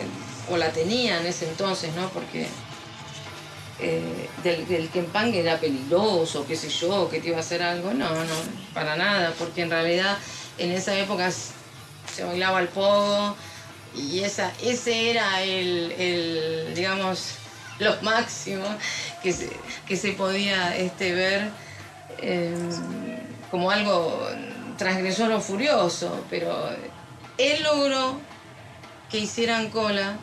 o la tenía en ese entonces, ¿no? Porque eh, del, del punk era peligroso, qué sé yo, que te iba a hacer algo. No, no, para nada, porque en realidad en esa época se bailaba el pogo y esa, ese era el, el, digamos, lo máximo que se, que se podía este, ver eh, como algo transgresor o furioso, pero él logró que hicieran cola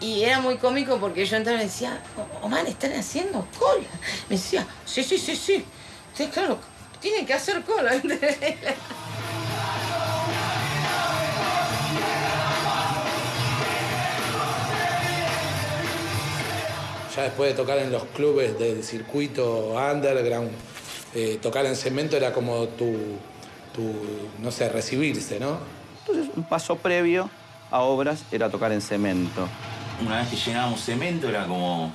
y era muy cómico porque yo entraba y decía, Omar, están haciendo cola. Me decía, sí, sí, sí, sí. Sí, claro, tienen que hacer cola. Ya después de tocar en los clubes del circuito underground, eh, tocar en cemento era como tu, tu, no sé, recibirse, ¿no? Entonces, un paso previo a obras era tocar en cemento. Una vez que llenábamos cemento era como,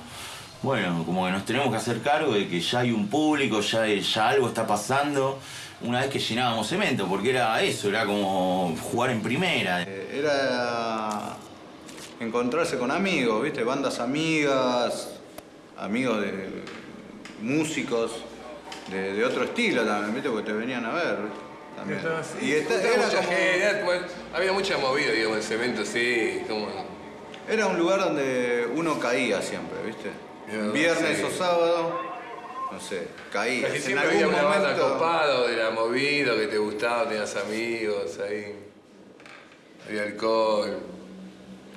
bueno, como que nos tenemos que hacer cargo de que ya hay un público, ya, ya algo está pasando. Una vez que llenábamos cemento, porque era eso, era como jugar en primera. Era encontrarse con amigos, ¿viste? Bandas amigas, amigos de músicos de, de otro estilo también, ¿viste? Porque te venían a ver, ¿viste? También. Y Y esta- era era mucha como- gente, era- bueno, había mucha movida, digamos, en cemento, sí, como... Era un lugar donde uno caía siempre, ¿viste? Viernes sí. o sábado, no sé, caías. Casi En siempre algún había una banda momento- copado de la movida que te gustaba, tenías amigos ahí. Había alcohol.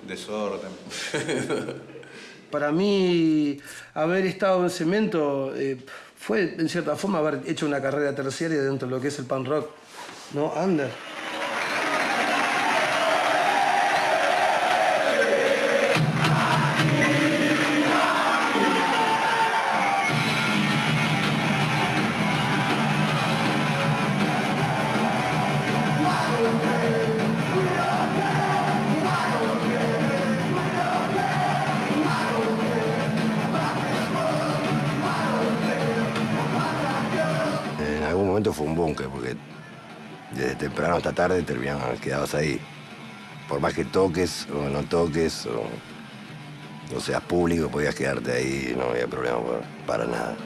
Desorden. Para mí, haber estado en cemento eh, fue, en cierta forma, haber hecho una carrera terciaria dentro de lo que es el punk rock, ¿no? Under. Tarde terminaban quedados ahí. Por más que toques o no toques o no seas público, podías quedarte ahí, no había problema para nada.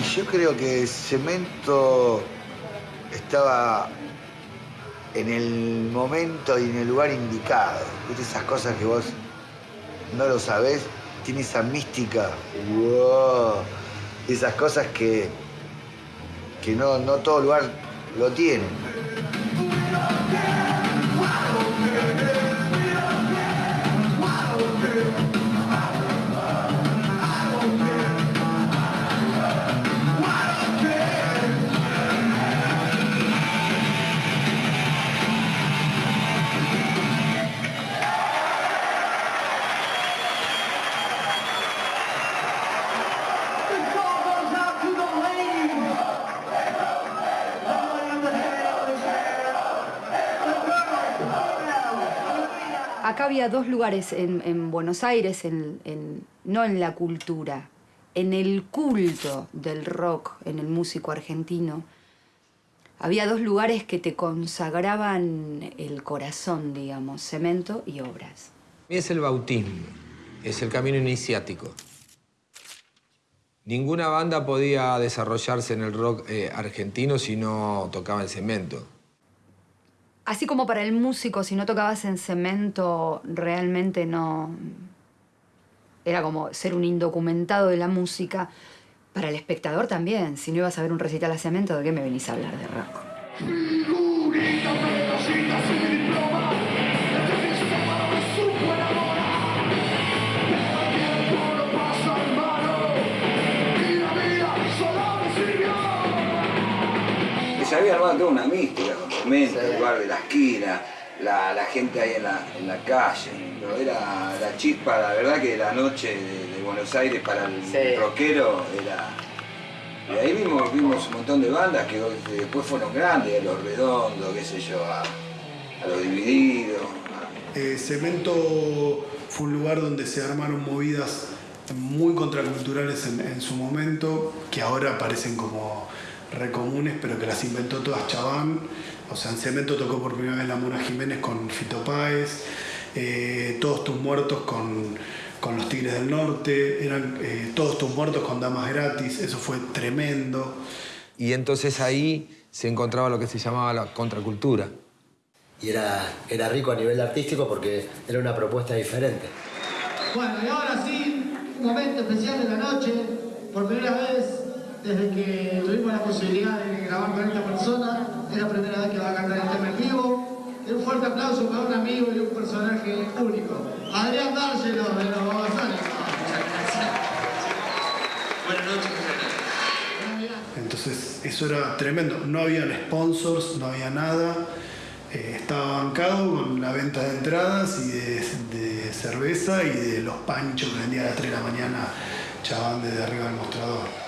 Y yo creo que Cemento estaba en el momento y en el lugar indicado. ¿Viste esas cosas que vos no lo sabés? Tiene esa mística. Esas cosas que, que no, no todo lugar lo tiene. Dos lugares en, en Buenos Aires, en- no en la cultura, en el culto del rock, en el músico argentino. Había dos lugares que te consagraban el corazón, digamos, cemento y obras. Es el bautismo, es el camino iniciático. Ninguna banda podía desarrollarse en el rock eh, argentino si no tocaba en cemento. Así como para el músico, si no tocabas en cemento, realmente no... Era como ser un indocumentado de la música. Para el espectador también. Si no ibas a ver un recital a cemento, ¿de qué me venís a hablar de rock? se había armado una mística el bar de la esquina, la, la gente ahí en la, en la calle. Pero era la chispa, la verdad que la noche de, de Buenos Aires para el Sí. rockero era... Y ahí vimos, vimos un montón de bandas que después fueron grandes, a Los Redondos, qué sé yo, a, a Los Divididos. Eh, Cemento fue un lugar donde se armaron movidas muy contraculturales en, en su momento, que ahora parecen como recomunes, pero que las inventó todas Chabán. O sea, en Cemento tocó por primera vez la Mona Jiménez con Fito Páez, eh, Todos tus muertos con, con los Tigres del Norte, eran eh, Todos tus muertos con Damas Gratis, eso fue tremendo. Y entonces ahí se encontraba lo que se llamaba la contracultura. Y era, era rico a nivel artístico porque era una propuesta diferente. Bueno, y ahora sí, un momento especial de la noche. Por primera vez, desde que tuvimos la posibilidad de grabar con esta persona, es la primera vez que va a cantar el tema en vivo. Y un fuerte aplauso para un amigo y un personaje único. Adrián Dárselo de los Babasónicos. Buenas noches, Entonces eso era tremendo. No habían sponsors, no había nada. Eh, estaba bancado con la venta de entradas y de, de cerveza y de los panchos que vendía a las 3 de la mañana Chabán desde arriba del mostrador.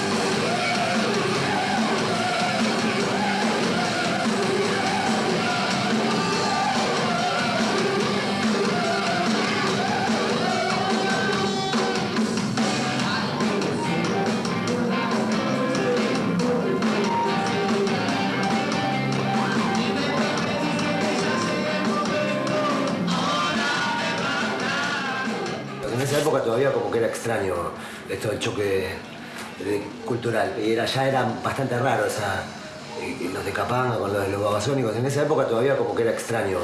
esa época todavía como que era extraño esto del choque cultural. Y era, ya era bastante raro esa, eh, los de Capanga con los de los babasónicos. En esa época todavía como que era extraño.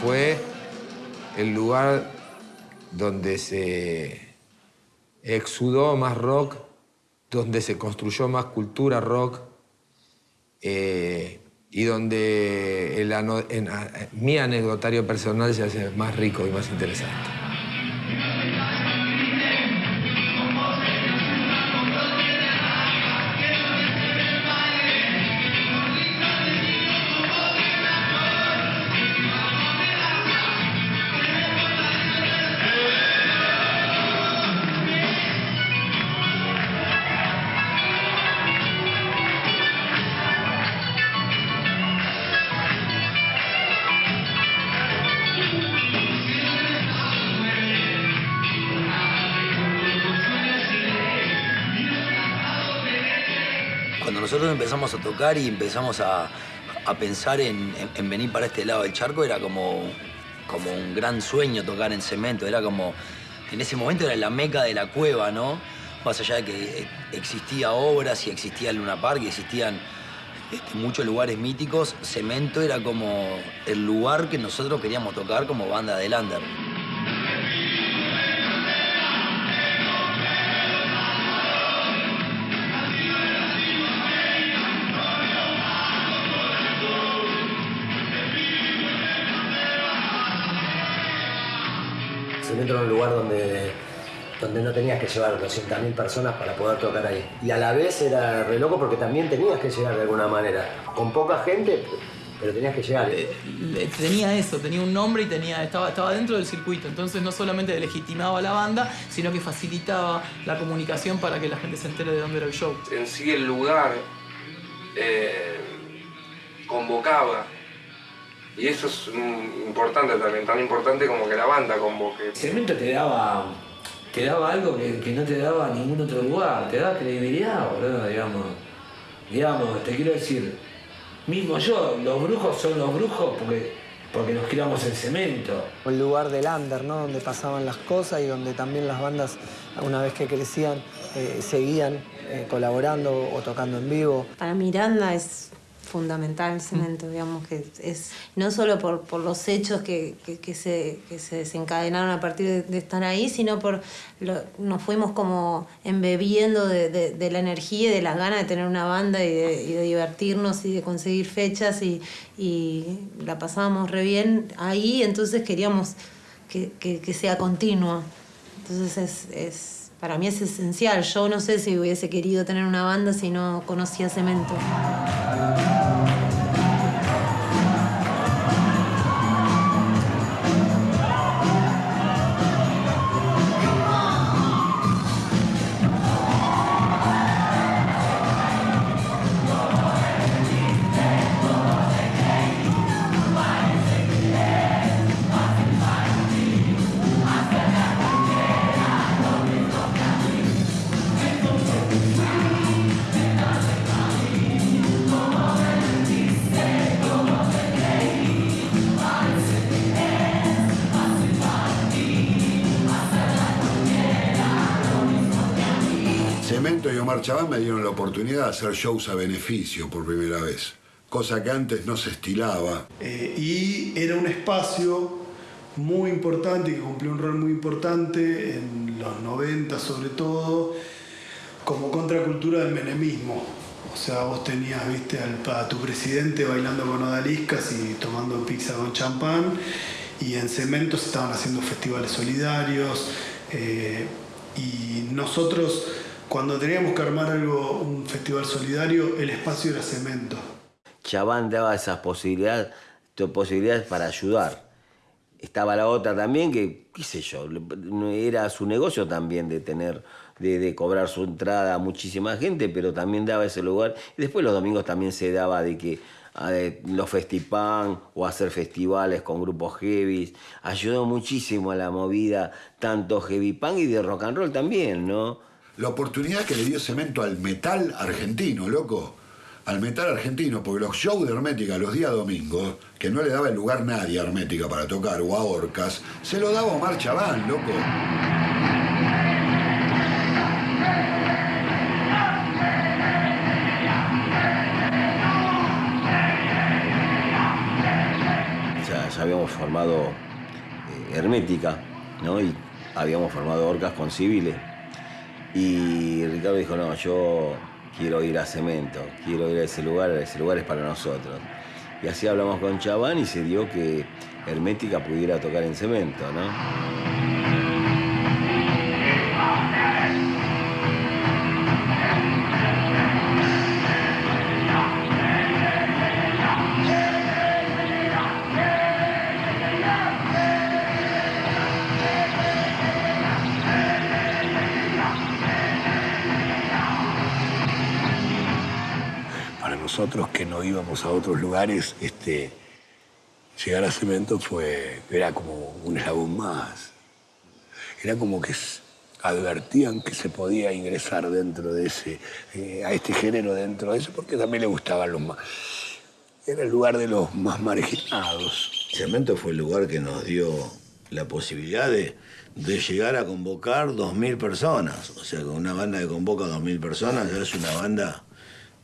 Fue el lugar donde se exudó más rock, donde se construyó más cultura rock eh, y donde mi anecdotario personal se hace más rico y más interesante. A tocar y empezamos a, a pensar en, en- en venir para este lado del charco, era como, como un gran sueño tocar en cemento. Era como, en ese momento era la meca de la cueva, ¿no? Más allá de que eh, existía obras y existía Luna Park y existían este, muchos lugares míticos, cemento era como el lugar que nosotros queríamos tocar como banda de Lander. Cemento era un lugar donde, donde no tenías que llevar 200.000 personas para poder tocar ahí. Y a la vez era re loco porque también tenías que llegar de alguna manera. Con poca gente, pero tenías que llegar. Eh, tenía eso, tenía un nombre y tenía, estaba, estaba dentro del circuito. Entonces no solamente legitimaba a la banda, sino que facilitaba la comunicación para que la gente se entere de dónde era el show. En sí el lugar eh, convocaba. Y eso es importante también, tan importante como que la banda convoque. Cemento te daba, te daba algo que, que no te daba ningún otro lugar, te daba credibilidad, boludo, digamos. Digamos, te quiero decir, mismo yo, los brujos son los brujos porque, porque nos criamos en cemento. El lugar del under, ¿no? Donde pasaban las cosas y donde también las bandas, una vez que crecían, eh, seguían eh, colaborando o tocando en vivo. Para Miranda es fundamental el cemento, digamos que es no solo por, por los hechos que, que- que se, que se desencadenaron a partir de, de estar ahí, sino por lo- nos fuimos como embebiendo de, de- de la energía y de las ganas de tener una banda y de, y divertirnos y de conseguir fechas y, y la pasábamos re bien ahí, entonces queríamos que, que- que sea continua. Entonces es, es- para mí es esencial. Yo no sé si hubiese querido tener una banda si no conocía Cemento. Chabán me dieron la oportunidad de hacer shows a beneficio por primera vez, cosa que antes no se estilaba. Eh, y era un espacio muy importante, que cumplió un rol muy importante en los 90 sobre todo, como contracultura del menemismo. O sea, vos tenías, viste, al- a tu presidente bailando con odaliscas y tomando pizza con champán, y en Cemento se estaban haciendo festivales solidarios, eh, y nosotros, cuando teníamos que armar algo, un festival solidario, el espacio era Cemento. Chabán daba esas posibilidades, posibilidades para ayudar. Estaba la otra también que, qué sé yo, era su negocio también de tener, de, cobrar su entrada a muchísima gente, pero también daba ese lugar. Y después los domingos también se daba de que los festipan o hacer festivales con grupos heavy. Ayudó muchísimo a la movida, tanto heavy punk y de rock and roll también, ¿no? La oportunidad que le dio Cemento al metal argentino, loco. Al metal argentino, porque los shows de Hermética los días domingos, que no le daba el lugar nadie a Hermética para tocar o a Orcas, se lo daba Omar Chabán, loco. habíamos formado eh, Hermética, ¿no? Y habíamos formado Orcas con civiles. Y Ricardo dijo, no, yo quiero ir a Cemento, quiero ir a ese lugar, ese lugar es para nosotros. Y así hablamos con Chabán y se dio que Hermética pudiera tocar en Cemento, ¿no? Nosotros que no íbamos a otros lugares, este, llegar a Cemento fue, era como un eslabón más. Era como que advertían que se podía ingresar dentro de ese, eh, a este género dentro de eso, porque también le gustaban los más. Era el lugar de los más marginados. Cemento fue el lugar que nos dio la posibilidad de, de llegar a convocar 2.000 personas. O sea, con una banda que convoca 2.000 personas ya es una banda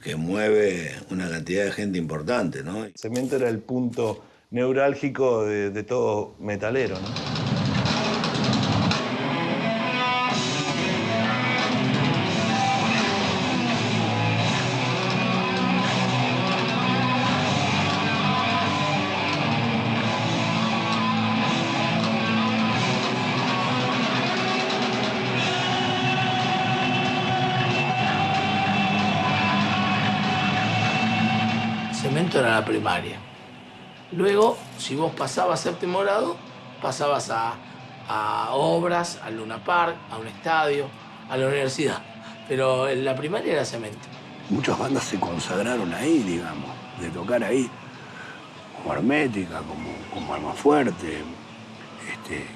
que mueve una cantidad de gente importante, ¿no? Cemento era el punto neurálgico de, de todo metalero, ¿no? Primaria. Luego, si vos pasabas séptimo grado, pasabas a, a obras, al Luna Park, a un estadio, a la universidad. Pero en la primaria era cemento. Muchas bandas se consagraron ahí, digamos, de tocar ahí, como Hermética, como, como Alma Fuerte, este,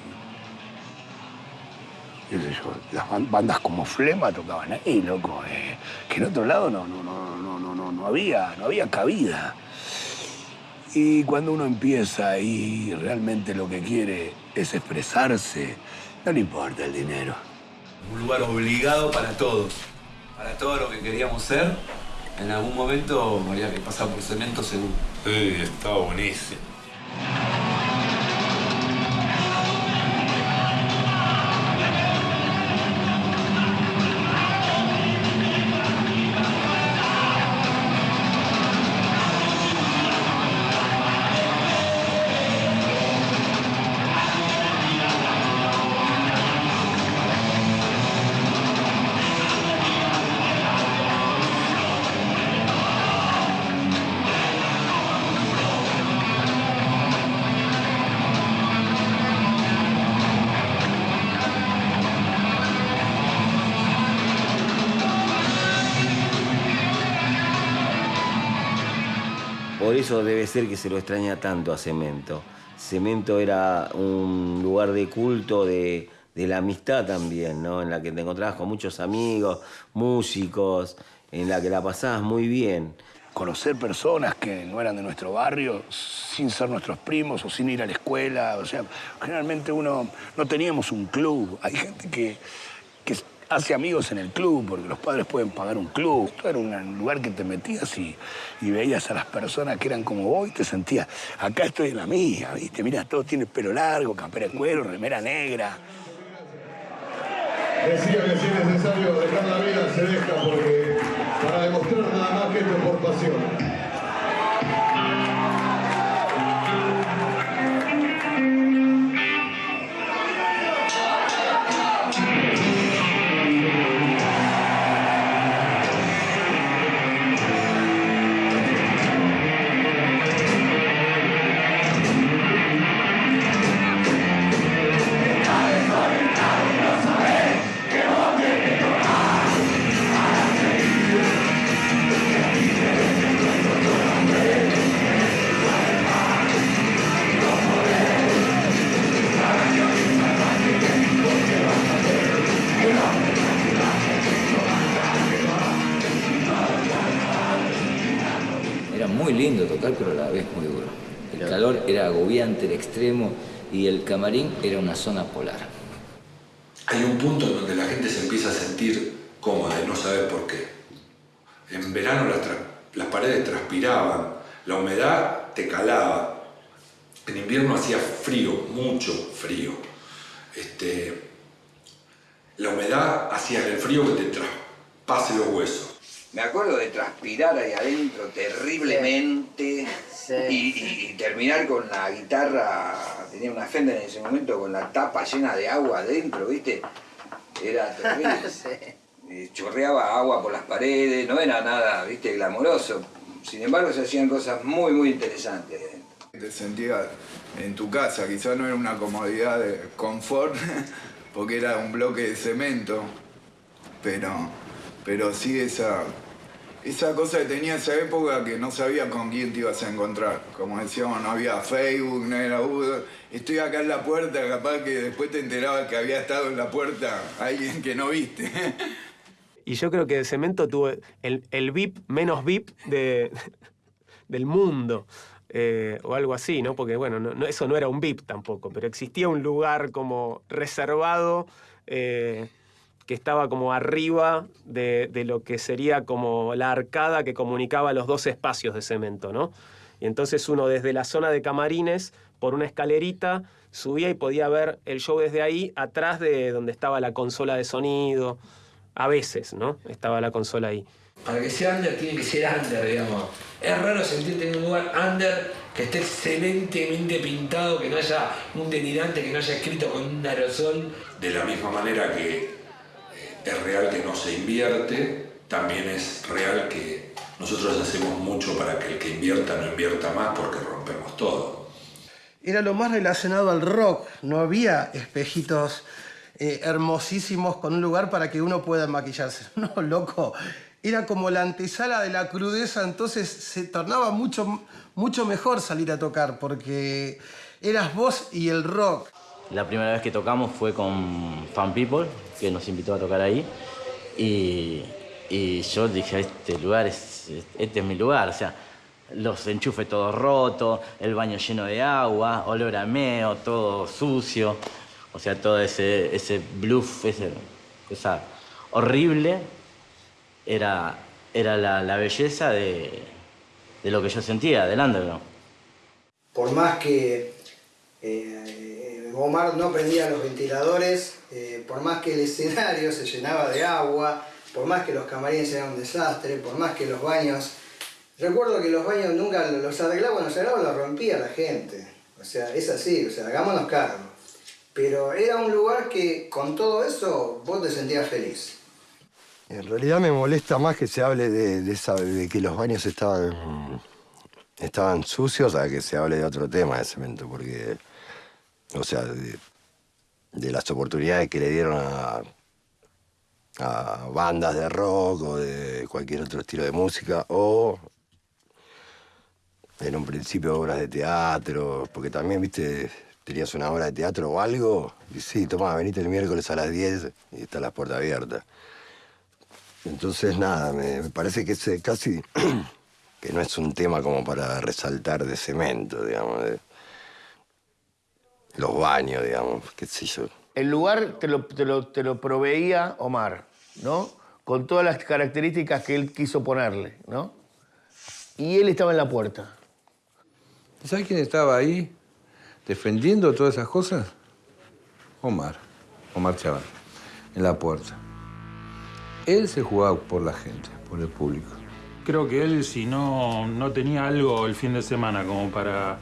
las ban- bandas como Flema tocaban ahí, loco, eh, que en otro lado no, no, no, no, no, no, no había, no había cabida. Y cuando uno empieza y realmente lo que quiere es expresarse, no le importa el dinero. un lugar obligado para todos, para todo lo que queríamos ser. En algún momento había que pasar por cemento seguro. Sí, estaba buenísimo. Eso debe ser que se lo extraña tanto a Cemento. Cemento era un lugar de culto, de, de la amistad también, ¿no? En la que te encontrabas con muchos amigos, músicos, en la que la pasabas muy bien. Conocer personas que no eran de nuestro barrio sin ser nuestros primos o sin ir a la escuela. O sea, generalmente uno no teníamos un club. Hay gente que, que hace amigos en el club porque los padres pueden pagar un club. Esto era un lugar que te metías y, y veías a las personas que eran como vos y te sentías, acá estoy en la mía, ¿viste? Mira, todos tienen pelo largo, campera de cuero, remera negra. Decía que si es necesario dejar la vida, se deja y el camarín era una zona polar. Hay un punto en donde la gente se empieza a sentir cómoda y no sabe por qué. En verano las, tra- las paredes transpiraban, la humedad te calaba. En invierno hacía frío, mucho frío. Este, la humedad hacía el frío que te traspase los huesos. Me acuerdo de transpirar ahí adentro terriblemente Y, y- y terminar con la guitarra, tenía una Fender en ese momento con la tapa llena de agua adentro, ¿viste? Era terrible. Y Chorreaba agua por las paredes, no era nada, ¿viste? Glamoroso. Sin embargo, se hacían cosas muy, muy interesantes. Te sentías en tu casa, quizás no era una comodidad de confort, porque era un bloque de cemento, pero, pero sí esa, esa cosa que tenía esa época que no sabía con quién te ibas a encontrar. Como decíamos, no había Facebook, no era Uber. Estoy acá en la puerta, capaz que después te enterabas que había estado en la puerta alguien que no viste. Y yo creo que Cemento tuvo el, el VIP menos VIP de, del mundo. eh, o algo así, ¿no? Porque, bueno, no- no- eso no era un VIP tampoco, pero existía un lugar como reservado eh, que estaba como arriba de, de lo que sería como la arcada que comunicaba los dos espacios de cemento, ¿no? Y entonces uno desde la zona de camarines, por una escalerita, subía y podía ver el show desde ahí, atrás de donde estaba la consola de sonido. A veces, ¿no? Estaba la consola ahí. Para que sea under tiene que ser under, digamos. Es raro sentirte en un lugar under que esté excelentemente pintado, que no haya un delirante, que no haya escrito con un aerosol. De la misma manera que es real que no se invierte, también es real que nosotros hacemos mucho para que el que invierta no invierta más porque rompemos todo. Era lo más relacionado al rock. No había espejitos eh, hermosísimos con un lugar para que uno pueda maquillarse. No, loco. Era como la antesala de la crudeza, entonces se tornaba mucho, mucho mejor salir a tocar porque eras vos y el rock. La primera vez que tocamos fue con Fan People, que nos invitó a tocar ahí. Y, y yo dije, este lugar es, este es mi lugar. O sea, los enchufes todos rotos, el baño lleno de agua, olor a meo, todo sucio. O sea, todo ese, ese bluff, ese, esa horrible, era, era la, belleza de, de lo que yo sentía del underground. Por más que eh, Omar no prendía los ventiladores, eh, por más que el escenario se llenaba de agua, por más que los camarines eran un desastre, por más que los baños... Recuerdo que los baños nunca los arreglaba, los arreglaba, los rompía la gente. O sea, es así, o sea, hagámonos cargo. Pero era un lugar que con todo eso vos te sentías feliz. En realidad me molesta más que se hable de que los baños estaban, estaban sucios a que se hable de otro tema de cemento, porque, o sea, de, de las oportunidades que le dieron a, bandas de rock o de cualquier otro estilo de música, o en un principio obras de teatro, porque también, viste, tenías una obra de teatro o algo, y sí, toma, venite el miércoles a las 10 y están las puertas abiertas. Entonces, nada, me, me parece que es casi que no es un tema como para resaltar de cemento, digamos, de los baños, digamos, qué sé yo. El lugar te lo, te lo- te lo proveía Omar, ¿no? Con todas las características que él quiso ponerle, ¿no? Y él estaba en la puerta. ¿Sabes quién estaba ahí defendiendo todas esas cosas? Omar, Omar Chaval, en la puerta. Él se jugaba por la gente, por el público. Creo que él, si no, no tenía algo el fin de semana como para,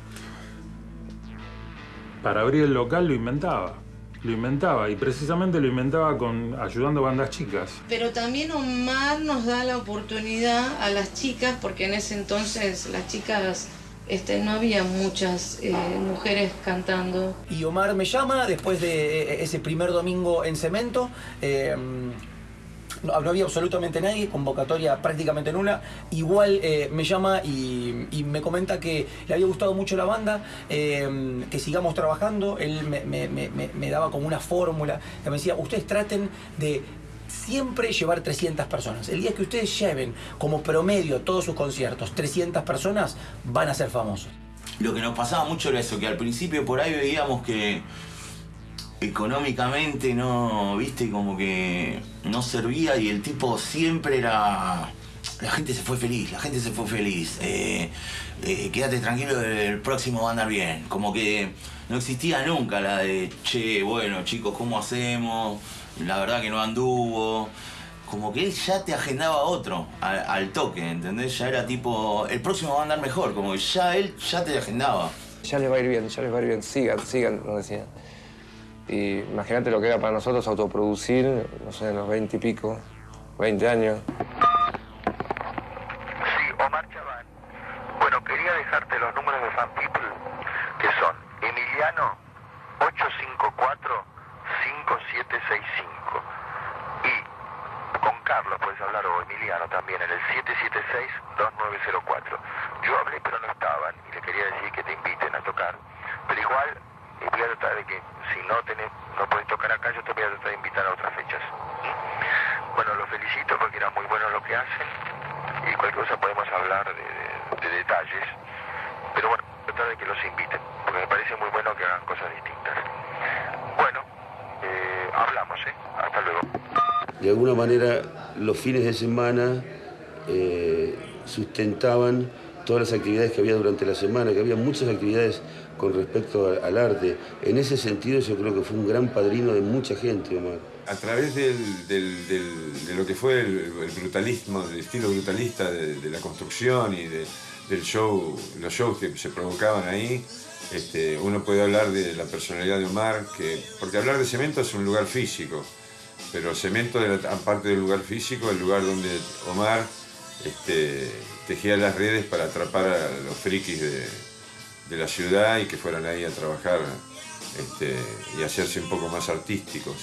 para abrir el local, lo inventaba. Lo inventaba y precisamente lo inventaba con ayudando a bandas chicas. Pero también Omar nos da la oportunidad a las chicas, porque en ese entonces las chicas este, no había muchas eh, mujeres cantando. Y Omar me llama después de eh, ese primer domingo en Cemento. eh, no, había absolutamente nadie, convocatoria prácticamente nula. Igual eh, me llama y, me comenta que le había gustado mucho la banda, eh, que sigamos trabajando. Él me daba como una fórmula, que me decía, ustedes traten de siempre llevar 300 personas. El día que ustedes lleven como promedio todos sus conciertos 300 personas, van a ser famosos. Lo que nos pasaba mucho era eso, que al principio por ahí veíamos que económicamente no, viste, como que no servía y el tipo siempre era... La gente se fue feliz, la gente se fue feliz. eh, eh, quédate tranquilo, el próximo va a andar bien. Como que no existía nunca la de, che, bueno chicos, ¿cómo hacemos? La verdad que no anduvo. Como que él ya te agendaba otro al, toque, ¿entendés? Ya era tipo, el próximo va a andar mejor, como que ya él ya te agendaba. Ya les va a ir bien, ya les va a ir bien, sigan, sigan, nos decían. Y imagínate lo que era para nosotros autoproducir, no sé, en los 20 y pico, 20 años. Bueno, quería dejarte los números de Fan People, que son Emiliano 854-5765 y con Carlos puedes hablar o Emiliano también en el 776-2904. Yo hablé pero no estaban y le quería decir que te inviten a tocar. Pero igual eh, voy a tratar de que si no tenés, no puedes tocar acá, yo te voy a tratar de invitar a otras fechas. ¿Mm? Bueno, los felicito porque era muy bueno lo que hacen y cualquier cosa podemos hablar de, de- de detalles. Pero bueno, tratar de que los inviten, porque me parece muy bueno que hagan cosas distintas. Bueno, eh, hablamos, ¿eh? Hasta luego. De alguna manera, los fines de semana eh, sustentaban todas las actividades que había durante la semana, que había muchas actividades con respecto al arte. En ese sentido, yo creo que fue un gran padrino de mucha gente, Omar. A través del- del- del- de lo que fue el, brutalismo, el estilo brutalista de, la construcción y de- del show, los shows que se provocaban ahí, este, uno puede hablar de la personalidad de Omar, que, porque hablar de cemento es un lugar físico, pero cemento, aparte del lugar físico, el lugar donde Omar este, tejía las redes para atrapar a los frikis de, de la ciudad y que fueran ahí a trabajar este, y hacerse un poco más artísticos.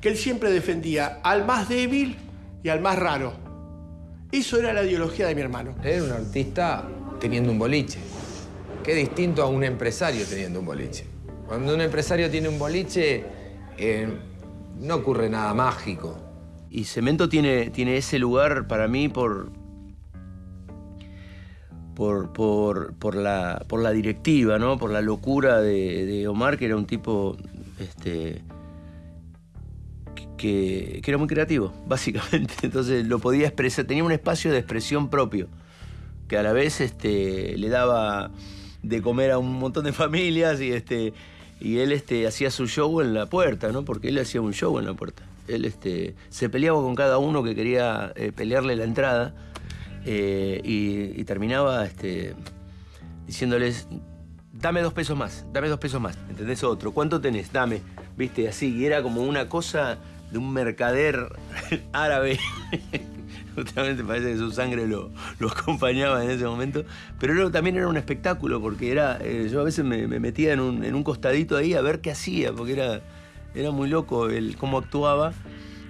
que él siempre defendía al más débil y al más raro. Eso era la ideología de mi hermano. Era un artista teniendo un boliche. Qué distinto a un empresario teniendo un boliche. Cuando un empresario tiene un boliche, eh, no ocurre nada mágico. Y Cemento tiene, tiene ese lugar para mí por, por, por, por la, por la directiva, ¿no? por la locura de, de Omar, que era un tipo este, que, que era muy creativo, básicamente. Entonces lo podía expresar, tenía un espacio de expresión propio, que a la vez este, le daba de comer a un montón de familias y, este, y él este, hacía su show en la puerta, ¿no? porque él hacía un show en la puerta. Él este, se peleaba con cada uno que quería eh, pelearle la entrada eh, y, y terminaba este, diciéndoles, dame dos pesos más, dame dos pesos más, ¿entendés? Otro, ¿cuánto tenés? Dame, viste, así, y era como una cosa de un mercader árabe. Justamente parece que su sangre lo, lo acompañaba en ese momento. Pero era- también era un espectáculo, porque era. eh, yo a veces me, me metía en un, en un costadito ahí a ver qué hacía, porque era, era muy loco el cómo actuaba.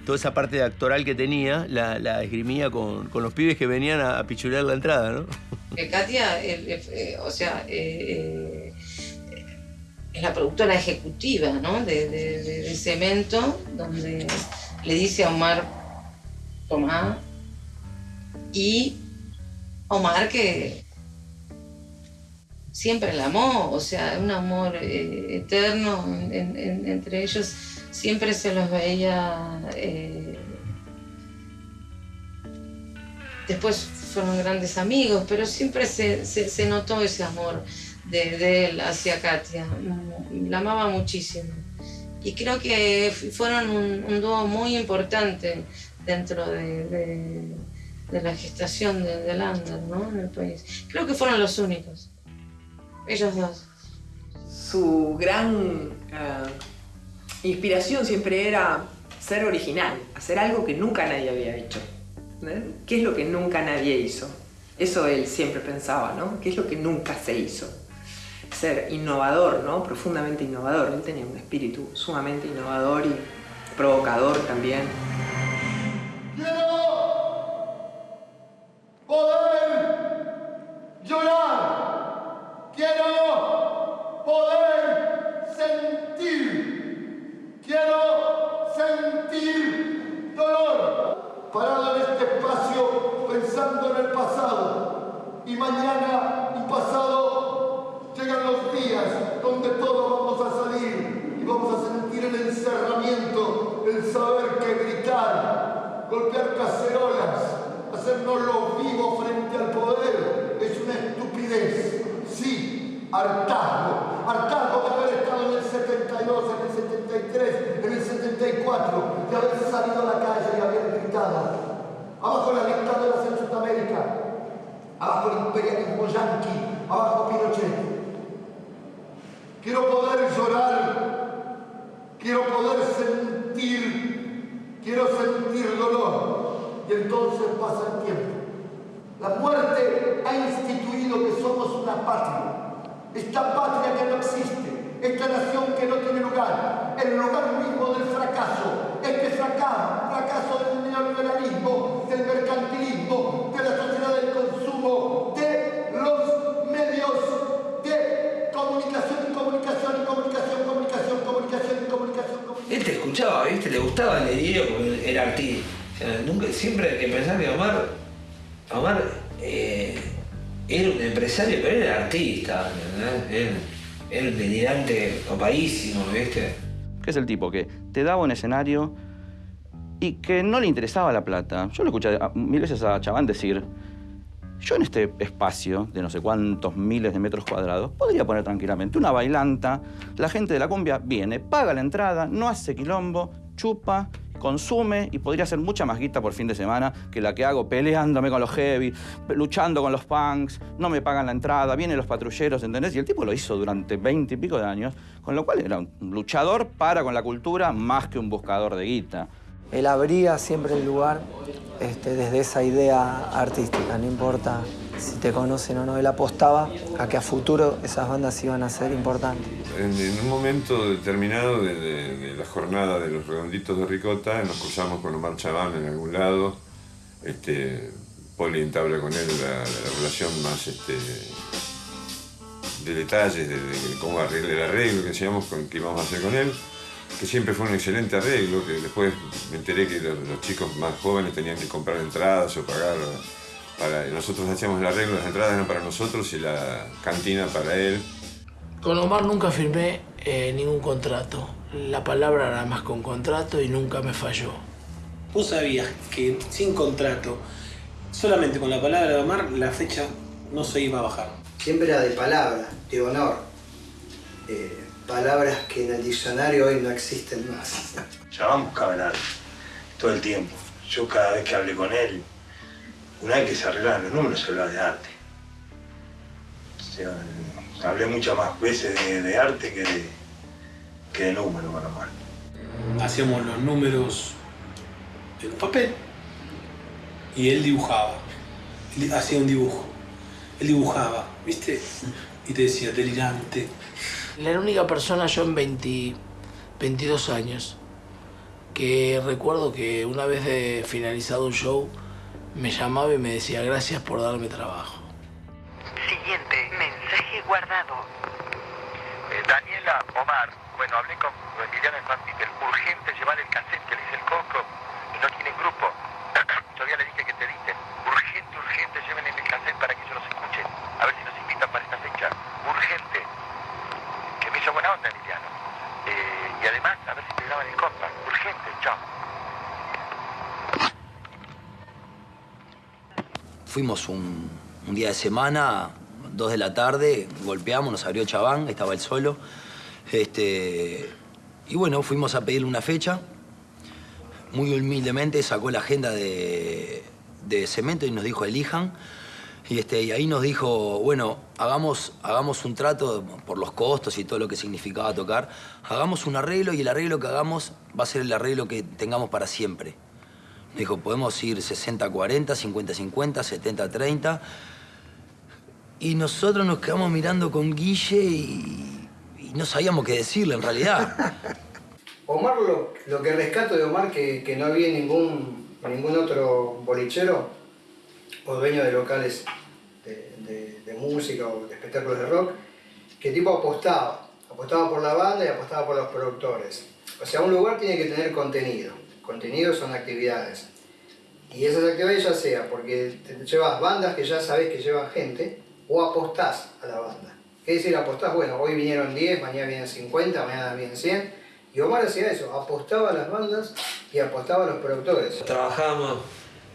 Toda esa parte actoral que tenía la, la esgrimía con, con los pibes que venían a, a pichulear la entrada, ¿no? Que Katia, eh, eh, o sea, eh, eh, es la productora ejecutiva ¿no? de, de- de- de Cemento, donde le dice a Omar, tomá, y Omar que siempre la amó, o sea, un amor eh, eterno en- en- entre ellos, siempre se los veía... eh, Después fueron grandes amigos, pero siempre se, se- notó ese amor de, él hacia Katia. La amaba muchísimo. Y creo que fueron un, dúo muy importante dentro de, de- la gestación de, del under, ¿no? En el país. Creo que fueron los únicos. Ellos dos. Su gran eh, inspiración siempre era ser original, hacer algo que nunca nadie había hecho. ¿entendés? ¿Qué es lo que nunca nadie hizo? Eso él siempre pensaba, ¿no? ¿Qué es lo que nunca se hizo? Ser innovador, ¿no? Profundamente innovador. Él tenía un espíritu sumamente innovador y provocador también. poder llorar. Quiero poder sentir. Quiero sentir dolor. Parado en este espacio pensando en el pasado. Y mañana y pasado llegan los días donde todos vamos a salir y vamos a sentir el encerramiento, el saber que gritar, golpear cacerolas, hacernos los vivos frente al poder es una estupidez. Sí, hartazgo. Hartazgo de haber estado en el 72, en el 73, en el 74, de haber salido a la calle y haber gritado. Abajo las dictaduras en Sudamérica, abajo el imperialismo yanqui, abajo Pinochet. Quiero poder llorar, quiero poder sentir, quiero sentir dolor. Y entonces pasa el tiempo. La muerte ha instituido que somos una patria. Esta patria que no existe, esta nación que no tiene lugar, el lugar mismo del fracaso, este fracaso, fracaso del neoliberalismo, ¿viste? Le gustaba el delirio porque era sea, nunca, siempre hay que pensar que Omar, eh, era un empresario, pero era artista, ¿entendés? Él- Era un delirante copadísimo, ¿viste? que es el tipo que te daba un escenario y que no le interesaba la plata. Yo lo escuché mil veces a Chaván decir, yo en este espacio de no sé cuántos miles de metros cuadrados podría poner tranquilamente una bailanta, la gente de la cumbia viene, paga la entrada, no hace quilombo, chupa, consume y podría hacer mucha más guita por fin de semana que la que hago peleándome con los heavy, luchando con los punks, no me pagan la entrada, vienen los patrulleros, ¿entendés? Y el tipo lo hizo durante veinte y pico de años, con lo cual era un luchador para con la cultura más que un buscador de guita. Él abría siempre el lugar este, desde esa idea artística, no importa si te conocen o no, él apostaba a que a futuro esas bandas iban a ser importantes. En, un momento determinado de, la jornada de los redonditos de Ricota, nos cruzamos con Omar Chaván en algún lado. Este, Poli entabla con él la, la relación más este, de detalles, de, cómo arreglar el arreglo que decíamos con, que íbamos a hacer con él, que siempre fue un excelente arreglo, que después me enteré que los chicos más jóvenes tenían que comprar entradas o pagar. Para, nosotros hacíamos el arreglo, las entradas eran para nosotros y la cantina para él. Con Omar nunca firmé eh, ningún contrato. La palabra era más con contrato y nunca me falló. Vos sabías que sin contrato, solamente con la palabra de Omar, la fecha no se iba a bajar. Siempre era de palabra, de honor. Eh, palabras que en el diccionario hoy no existen más. El arte, todo el tiempo. Yo cada vez que hablé con él, una vez que se arreglaban los números, se hablaba de arte. O sea, hablé muchas más veces de, de arte que de, que de números con Omar. Hacíamos los números en un papel y él dibujaba. Él hacía un dibujo. Él dibujaba, ¿viste? Y te decía, delirante. La única persona yo en 20 22 años que recuerdo que una vez de finalizado un show me llamaba y me decía gracias por darme trabajo. Siguiente mensaje guardado. Eh, Daniela Omar, bueno, hablé con Emiliano Infantil. Urgente llevar el cassette que le hice el coco y no tienen grupo. Todavía le dije que te editen. Urgente, urgente, lleven el cassette para que yo los escuche. A ver si nos invitan para esta fecha. Urgente. Que me hizo buena onda, Emiliano. Eh, y además, a ver si te graban el compa. Urgente, chao. Fuimos un, día de semana, dos de la tarde, golpeamos, nos abrió Chabán, estaba él solo. Este, y bueno, fuimos a pedirle una fecha. Muy humildemente sacó la agenda de, de cemento y nos dijo elijan. Y, este, y ahí nos dijo, bueno, hagamos, hagamos un trato por los costos y todo lo que significaba tocar. Hagamos un arreglo y el arreglo que hagamos va a ser el arreglo que tengamos para siempre. Dijo, podemos ir 60-40, 50-50, 70-30. Y nosotros nos quedamos mirando con Guille y, y no sabíamos qué decirle en realidad. Omar, lo, lo que rescato de Omar, que, que no había ningún, ningún otro bolichero o dueño de locales de música o de espectáculos de rock, que tipo apostaba. Apostaba por la banda y apostaba por los productores. O sea, un lugar tiene que tener contenido. Contenido son actividades. Y esas actividades ya sea porque te llevas bandas que ya sabes que llevan gente o apostás a la banda. ¿Qué decir apostás? Bueno, hoy vinieron 10, mañana vienen 50, mañana vienen 100. Y Omar hacía eso, apostaba a las bandas y apostaba a los productores. Trabajábamos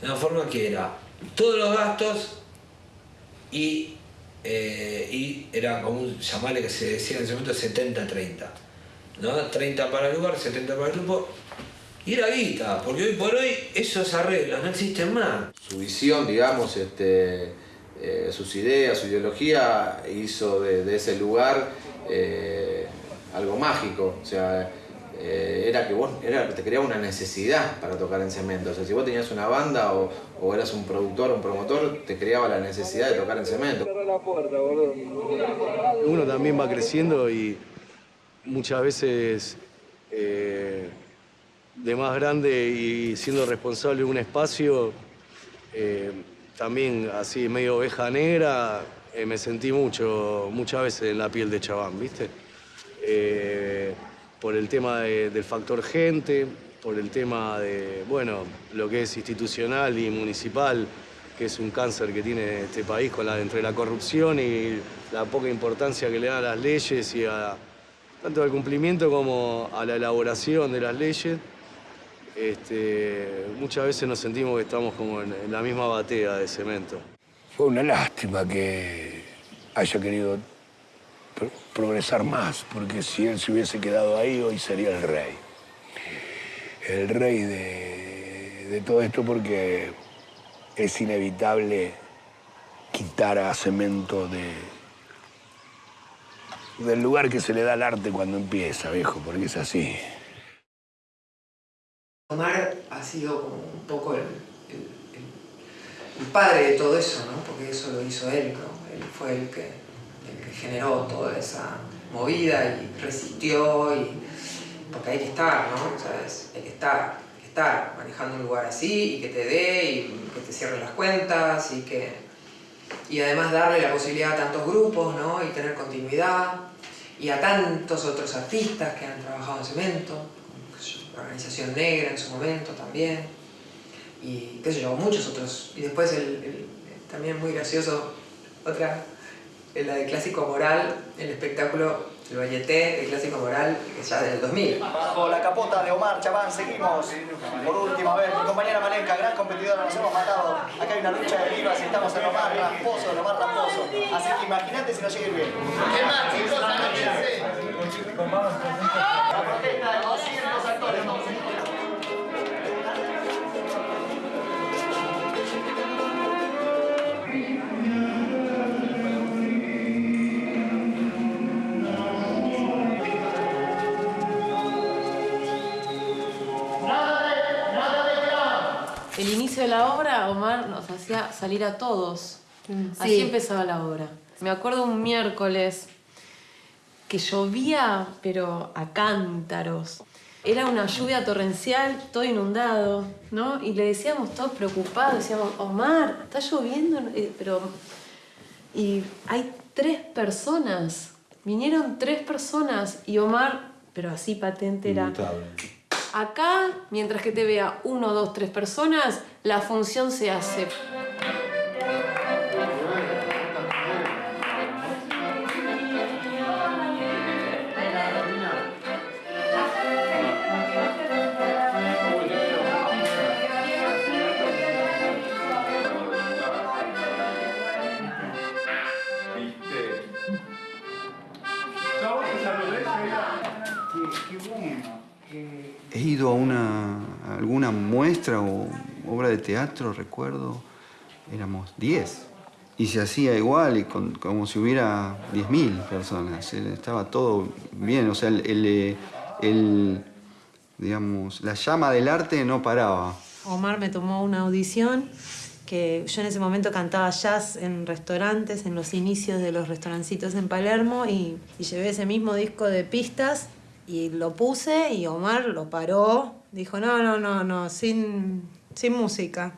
de una forma que era todos los gastos y, eh, y era como un llamarle que se decía en ese momento 70-30. ¿no? 30 para el lugar, 70 para el grupo. Y era guita, porque hoy por hoy esos arreglos no existen más. su visión, digamos, este, eh, sus ideas, su ideología, hizo de, de ese lugar eh, algo mágico. O sea, eh, era que vos era, te creaba una necesidad para tocar en cemento. O sea, si vos tenías una banda o, o eras un productor o un promotor, te creaba la necesidad de tocar en cemento. Uno también va creciendo y muchas veces eh, de más grande y siendo responsable de un espacio, eh, también así medio oveja negra, eh, me sentí mucho, muchas veces en la piel de Chabán, ¿viste? Eh, por el tema de- del factor gente, por el tema de, bueno, lo que es institucional y municipal, que es un cáncer que tiene este país con la, entre la corrupción y la poca importancia que le dan a las leyes y a tanto al cumplimiento como a la elaboración de las leyes. Este, muchas veces nos sentimos que estamos como en, la misma batea de cemento. Fue una lástima que haya querido pro- progresar más, porque si él se hubiese quedado ahí, hoy sería el rey. El rey de, de todo esto porque es inevitable quitar a cemento de, del lugar que se le da al arte cuando empieza, viejo, porque es así. Omar ha sido como un poco el, padre de todo eso, ¿no? Porque eso lo hizo él. Él fue el que, el que generó toda esa movida y resistió y... Porque hay que estar, ¿no? ¿Sabes? Hay que estar, hay que estar manejando un lugar así y que te dé y que te cierren las cuentas y que... Y además darle la posibilidad a tantos grupos, ¿no? Y tener continuidad. Y a tantos otros artistas que han trabajado en cemento, qué sé yo, la organización negra en su momento también, y qué sé yo, muchos otros. Y después el, el- también muy gracioso, otra, la de Clásico Moral, el espectáculo, el Valleté, el Clásico Moral, que ya del 2000. Bajo la capota de Omar Chabán seguimos por última vez. Mi compañera Malenka, gran competidora, nos hemos matado. Acá hay una lucha de vivas y estamos en Omar Rasposo, en Omar Rasposo. Así que imagínate si no llega bien. ¿Qué más, chicos? Anóchense. La protesta de de la obra, Omar nos hacía salir a todos. Así Sí. empezaba la obra. Me acuerdo un miércoles que llovía, pero a cántaros. Era una lluvia torrencial, todo inundado, ¿no? Y le decíamos todos preocupados, decíamos, Omar, está lloviendo, Eh, pero... Y hay tres personas, vinieron tres personas y Omar, pero así patente era... Acá, mientras que te vea uno, dos, tres personas, la función se hace. Ido a, una, a alguna muestra o obra de teatro, recuerdo, éramos 10. Y se hacía igual, y con- como si hubiera 10.000 personas. Estaba todo bien, o sea, el, el, el, digamos, la llama del arte no paraba. Omar me tomó una audición que yo en ese momento cantaba jazz en restaurantes, en los inicios de los restaurancitos en Palermo y, y llevé ese mismo disco de pistas y lo puse y Omar lo paró, dijo no, no, no, no, sin, sin música.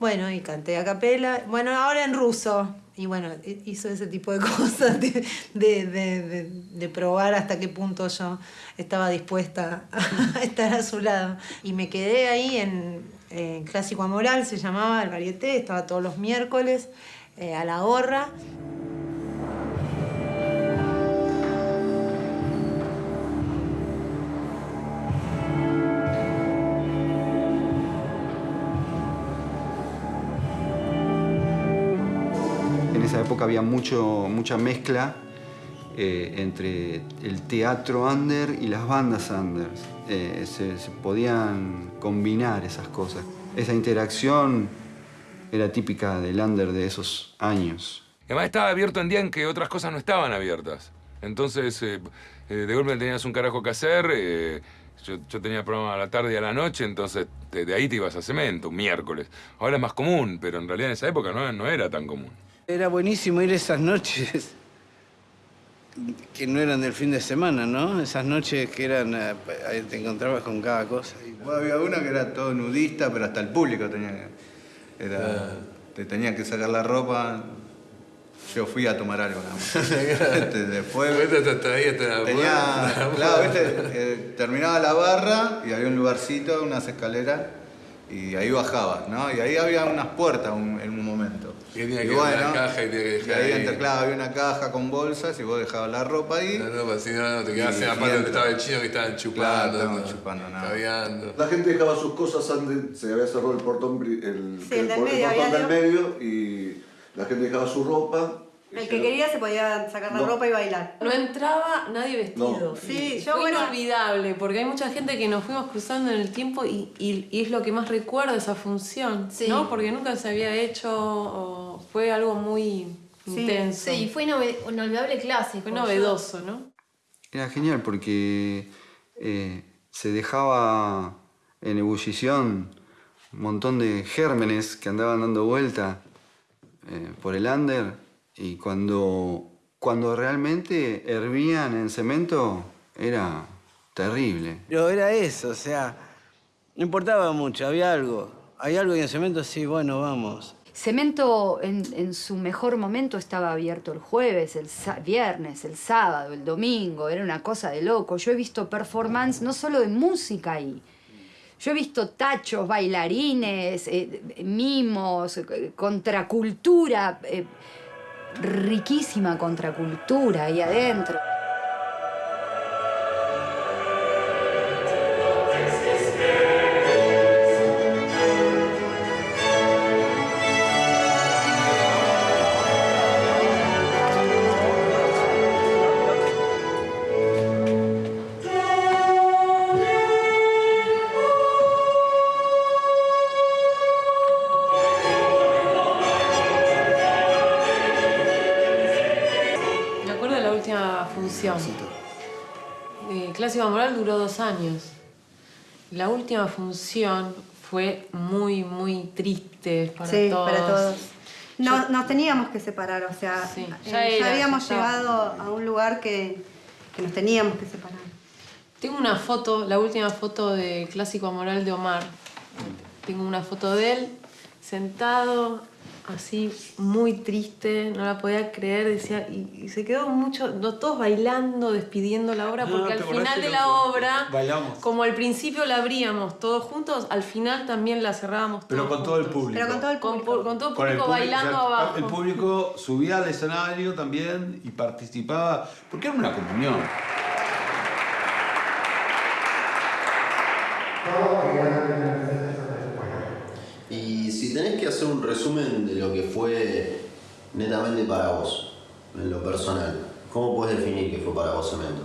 Bueno, y canté a capela, bueno, ahora en ruso. Y bueno, hi- hizo ese tipo de cosas, de, de- de- de probar hasta qué punto yo estaba dispuesta a estar a su lado. Y me quedé ahí en, en Clásico Amoral, se llamaba el varieté, estaba todos los miércoles eh, a la gorra. Había mucho, mucha mezcla eh, entre el teatro under y las bandas under. Eh, se, podían combinar esas cosas. Esa interacción era típica del under de esos años. Además estaba abierto en día en que otras cosas no estaban abiertas. Entonces, eh, de golpe tenías un carajo que hacer. yo, yo tenía programa a la tarde y a la noche, entonces de, de ahí te ibas a cemento, un miércoles. Ahora es más común, pero en realidad en esa época no, no era tan común. Era buenísimo ir esas noches que no eran del fin de semana, ¿no? Esas noches que eran, eh, ahí te encontrabas con cada cosa. Y, Bueno, había una que era todo nudista, pero hasta el público tenía que. Era, Te tenía que sacar la ropa. Yo fui a tomar algo nada más. Este, Después tenía, claro, viste, eh, terminaba la barra y había un lugarcito, unas escaleras y ahí bajabas, ¿no? Y ahí había unas puertas un- en un momento. Que tenía Y que ir a la caja y tenía que y dejar ahí, ahí. claro, había una caja con bolsas y vos dejabas la ropa ahí. No, no, pues si no, no, te quedabas Y- en la y parte donde estaba el chino que estaban chupando. Claro, estaban no, chupando, nada. La gente dejaba sus cosas antes, se había cerrado el portón, el, Sí, el por- medio, portón del medio y la gente dejaba su ropa. El que quería se podía sacar la No. ropa y bailar. No entraba nadie vestido. No. Sí, yo, fue bueno- inolvidable, porque hay mucha gente que nos fuimos cruzando en el tiempo y, y- y es lo que más recuerdo esa función, Sí. ¿no? Porque nunca se había hecho, o fue algo muy intenso. Sí, fue inolvidable clásico. Fue novedoso, ¿no? Era genial porque eh, se dejaba en ebullición un montón de gérmenes que andaban dando vuelta eh, por el under y cuando, cuando realmente hervían en cemento era terrible. Pero era eso, o sea, no importaba mucho, había algo. Hay algo y en cemento, sí, bueno, vamos. Cemento en, en su mejor momento estaba abierto el jueves, el viernes, el sábado, el domingo, era una cosa de loco. Yo he visto performance no solo de música ahí, yo he visto tachos, bailarines, eh, mimos, eh, contracultura, eh, riquísima contracultura ahí adentro. Última función fue muy, muy triste para sí, todos. para todos. No- nos teníamos que separar, o sea, Sí, eh, ya habíamos ya llegado a un lugar que, que nos teníamos que separar. Tengo una foto, la última foto de Clásico Moral de Omar. Tengo una foto de él sentado, así, muy triste, no la podía creer, decía, y, y se quedó mucho, no, todos bailando, despidiendo la obra, Ah, porque ¿te al final de la obra, Bailamos. como al principio la abríamos todos juntos, al final también la cerrábamos Pero todos con todo el público. Pero con todo el público. con todo el Con público público, bailando o sea, abajo. El público subía al escenario también y participaba, porque era una comunión. Si tenés que hacer un resumen de lo que fue netamente para vos, en lo personal, ¿cómo puedes definir que fue para vos Cemento?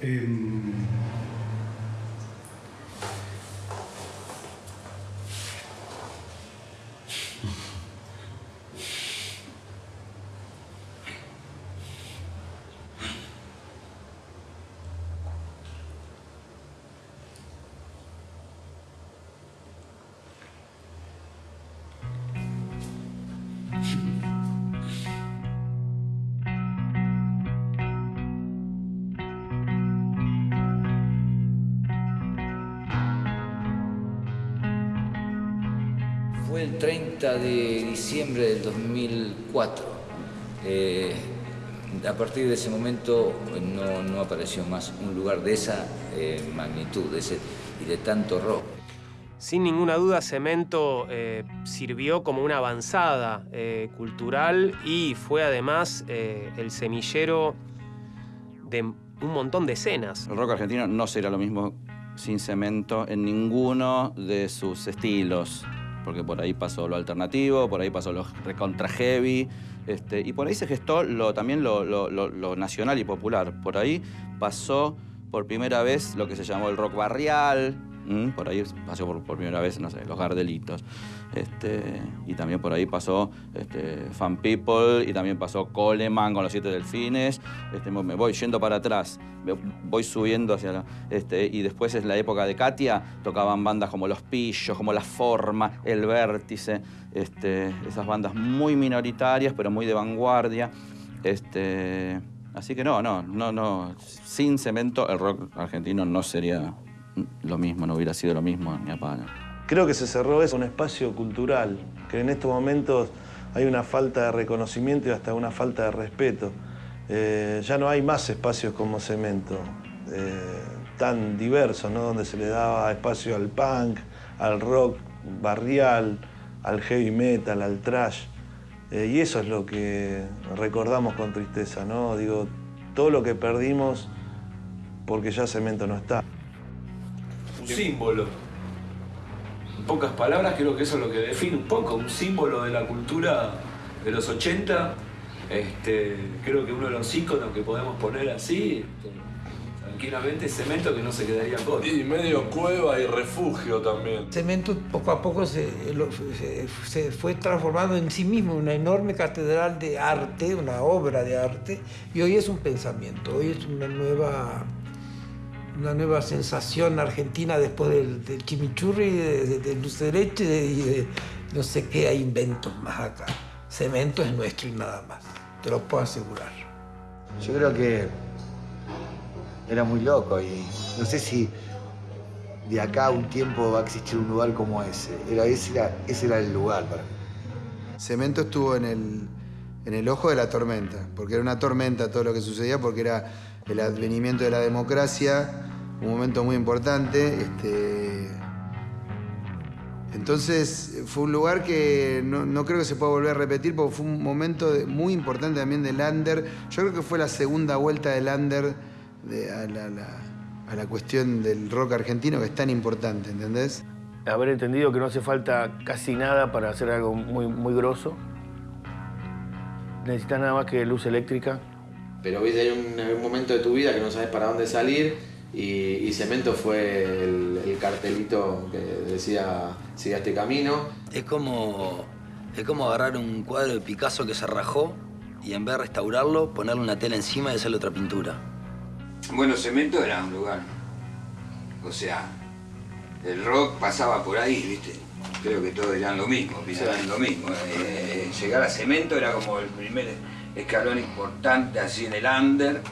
Fue de diciembre del 2004. Eh, a partir de ese momento eh, no, no apareció más un lugar de esa eh, magnitud de ese, y de tanto rock. Sin ninguna duda, Cemento eh, sirvió como una avanzada eh, cultural y fue además eh, el semillero de un montón de escenas. El rock argentino no sería lo mismo sin cemento en ninguno de sus estilos. Porque por ahí pasó lo alternativo, por ahí pasó lo recontra heavy, este, y por ahí se gestó lo, también lo, nacional y popular. Por ahí pasó por primera vez lo que se llamó el rock barrial, ¿m? por ahí pasó por, primera vez, no sé, los Gardelitos. Este, y también por ahí pasó este, Fan People, y también pasó Coleman con los Siete Delfines. Este, me voy yendo para atrás, voy subiendo hacia la... Este, y después es la época de Katia, tocaban bandas como Los Pillos, como La Forma, El Vértice, este, esas bandas muy minoritarias, pero muy de vanguardia. Este, así que no, no, no, no. Sin cemento el rock argentino no sería lo mismo, no hubiera sido lo mismo ni a palo. Creo que se cerró eso, un espacio cultural, que en estos momentos hay una falta de reconocimiento y hasta una falta de respeto. Eh, ya no hay más espacios como cemento, eh, tan diversos, ¿no? donde se le daba espacio al punk, al rock barrial, al heavy metal, al trash. Eh, y eso es lo que recordamos con tristeza, ¿no? Digo, todo lo que perdimos porque ya cemento no está. Un símbolo. En pocas palabras, creo que eso es lo que define un poco, un símbolo de la cultura de los 80. Este, creo que uno de los íconos que podemos poner así, este, tranquilamente, es cemento que no se quedaría corto. Y medio cueva y refugio también. Cemento poco a poco se, se- se fue transformando en sí mismo en una enorme catedral de arte, una obra de arte, y hoy es un pensamiento, hoy es una nueva, una nueva sensación argentina después del, del chimichurri, de, de- del dulce de leche y de no sé qué hay inventos más acá. Cemento es nuestro y nada más, te lo puedo asegurar. Yo creo que era muy loco y no sé si de acá a un tiempo va a existir un lugar como ese. Era, ese, era, ese era el lugar para mí. Cemento estuvo en el, en el ojo de la tormenta, porque era una tormenta todo lo que sucedía, porque era el advenimiento de la democracia, un momento muy importante. Este, entonces fue un lugar que no, creo que se pueda volver a repetir, porque fue un momento muy importante también del Lander. Yo creo que fue la segunda vuelta del Lander de- a, la, la- a la cuestión del rock argentino, que es tan importante, ¿entendés? Haber entendido que no hace falta casi nada para hacer algo muy, muy grosso. Necesitas nada más que luz eléctrica. Pero viste, hay un, momento de tu vida que no sabes para dónde salir y, y Cemento fue el, el cartelito que decía siga este camino. Es como, es como agarrar un cuadro de Picasso que se rajó y en vez de restaurarlo, ponerle una tela encima y hacerle otra pintura. Bueno, Cemento era un lugar. O sea, el rock pasaba por ahí, ¿viste? Creo que todos eran lo mismo, piensan lo mismo. Eh, llegar a Cemento era como el primer escalón importante así en el under,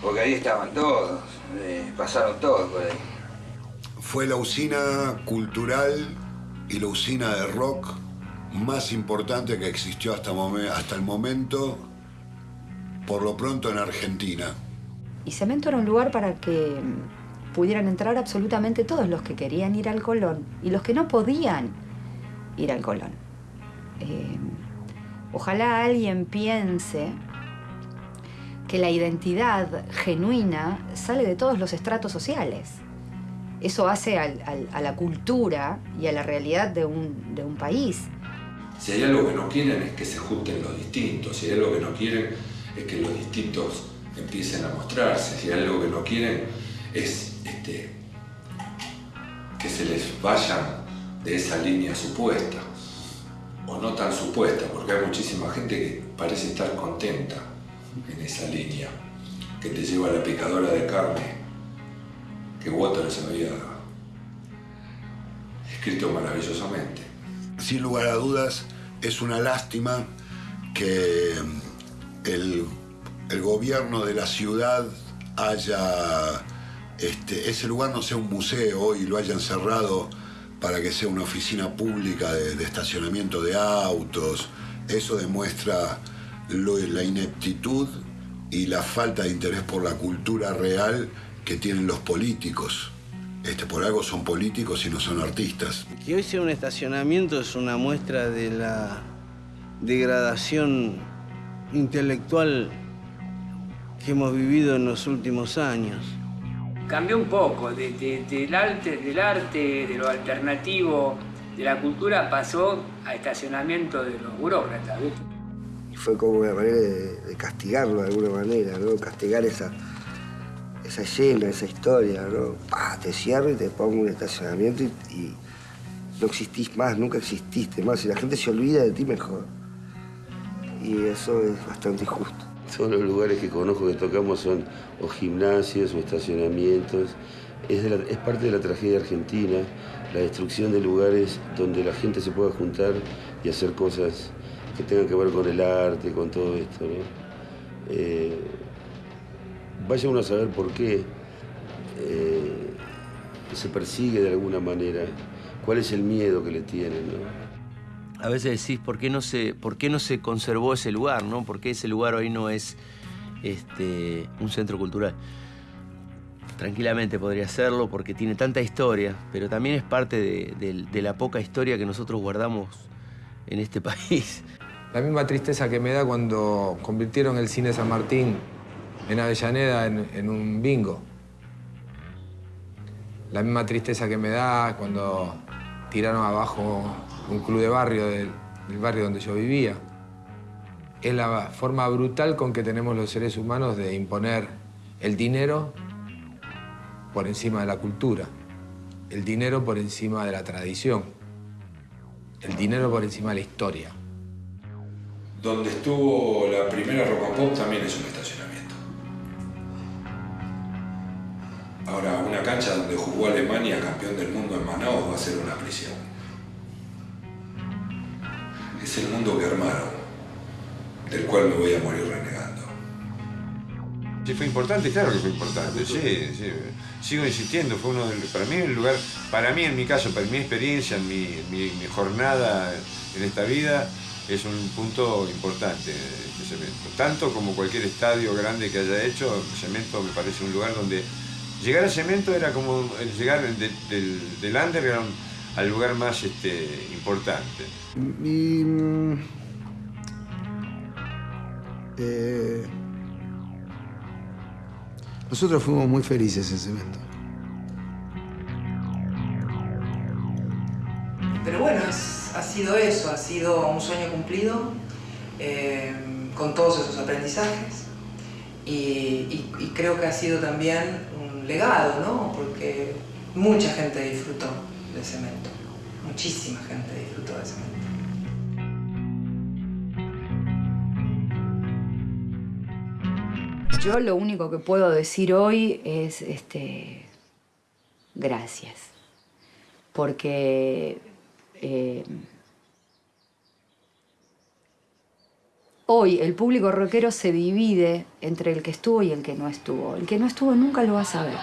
porque ahí estaban todos, eh, pasaron todos por ahí. Fue la usina cultural y la usina de rock más importante que existió hasta, momen- hasta el momento, por lo pronto en Argentina. Y Cemento era un lugar para que pudieran entrar absolutamente todos los que querían ir al Colón y los que no podían ir al Colón. Eh, ojalá alguien piense que la identidad genuina sale de todos los estratos sociales. Eso hace a la cultura y a la realidad de un, de un país. Si hay algo que no quieren es que se junten los distintos, si hay algo que no quieren es que los distintos empiecen a mostrarse, si hay algo que no quieren es este, que se les vayan de esa línea supuesta, o no tan supuesta, porque hay muchísima gente que parece estar contenta en esa línea, que te lleva a la picadora de carne que Waters había escrito maravillosamente. Sin lugar a dudas, es una lástima que el, el gobierno de la ciudad haya, este, ese lugar no sea un museo y lo hayan cerrado para que sea una oficina pública de, estacionamiento de autos. Eso demuestra la ineptitud y la falta de interés por la cultura real que tienen los políticos. Este, por algo son políticos y no son artistas. Que hoy sea un estacionamiento es una muestra de la degradación intelectual que hemos vivido en los últimos años. Cambió un poco, de- de- del, arte, de lo alternativo, de la cultura, pasó a estacionamiento de los burócratas. Y fue como una manera de, castigarlo de alguna manera, ¿no? Castigar esa, esa escena, esa historia, ¿no? Pa, te cierro y te pongo un estacionamiento y, y no existís más, nunca exististe más. Si la gente se olvida de ti, mejor. Y eso es bastante injusto. Todos los lugares que conozco que tocamos son o gimnasios o estacionamientos. Es, parte de la tragedia argentina, la destrucción de lugares donde la gente se pueda juntar y hacer cosas que tengan que ver con el arte, con todo esto. ¿no? Eh, vaya uno a saber por qué. Eh, se persigue de alguna manera. ¿Cuál es el miedo que le tienen? A veces decís, ¿por qué no se, por qué no se conservó ese lugar? ¿no? ¿Por qué ese lugar hoy no es este, un centro cultural? Tranquilamente podría serlo porque tiene tanta historia, pero también es parte de, la poca historia que nosotros guardamos en este país. La misma tristeza que me da cuando convirtieron el cine San Martín en Avellaneda en, en un bingo. La misma tristeza que me da cuando tiraron abajo un club de barrio del, barrio donde yo vivía. Es la forma brutal con que tenemos los seres humanos de imponer el dinero por encima de la cultura, el dinero por encima de la tradición, el dinero por encima de la historia. Donde estuvo la primera rock pop también es un estacionamiento. Ahora, una cancha donde jugó Alemania campeón del mundo en Manaus va a ser una prisión. Es el mundo que armaron, del cual me voy a morir renegando. Sí, fue importante, claro que fue importante, sí, sí. Sigo insistiendo, fue uno de los- para mí el lugar, para mí en mi caso, para mi experiencia, en mi, mi- mi jornada en esta vida, es un punto importante este cemento. Tanto como cualquier estadio grande que haya hecho, cemento me parece un lugar donde llegar a cemento era como llegar de- del, del underground al lugar más este, importante. Y, mm, eh, nosotros fuimos muy felices en Cemento. Pero bueno, es- ha sido eso, ha sido un sueño cumplido eh, con todos esos aprendizajes y, y- y creo que ha sido también un legado, ¿no? Porque mucha gente disfrutó de cemento, muchísima gente disfrutó de cemento. Yo lo único que puedo decir hoy es este, gracias. Porque eh, hoy el público rockero se divide entre el que estuvo y el que no estuvo. El que no estuvo nunca lo va a saber.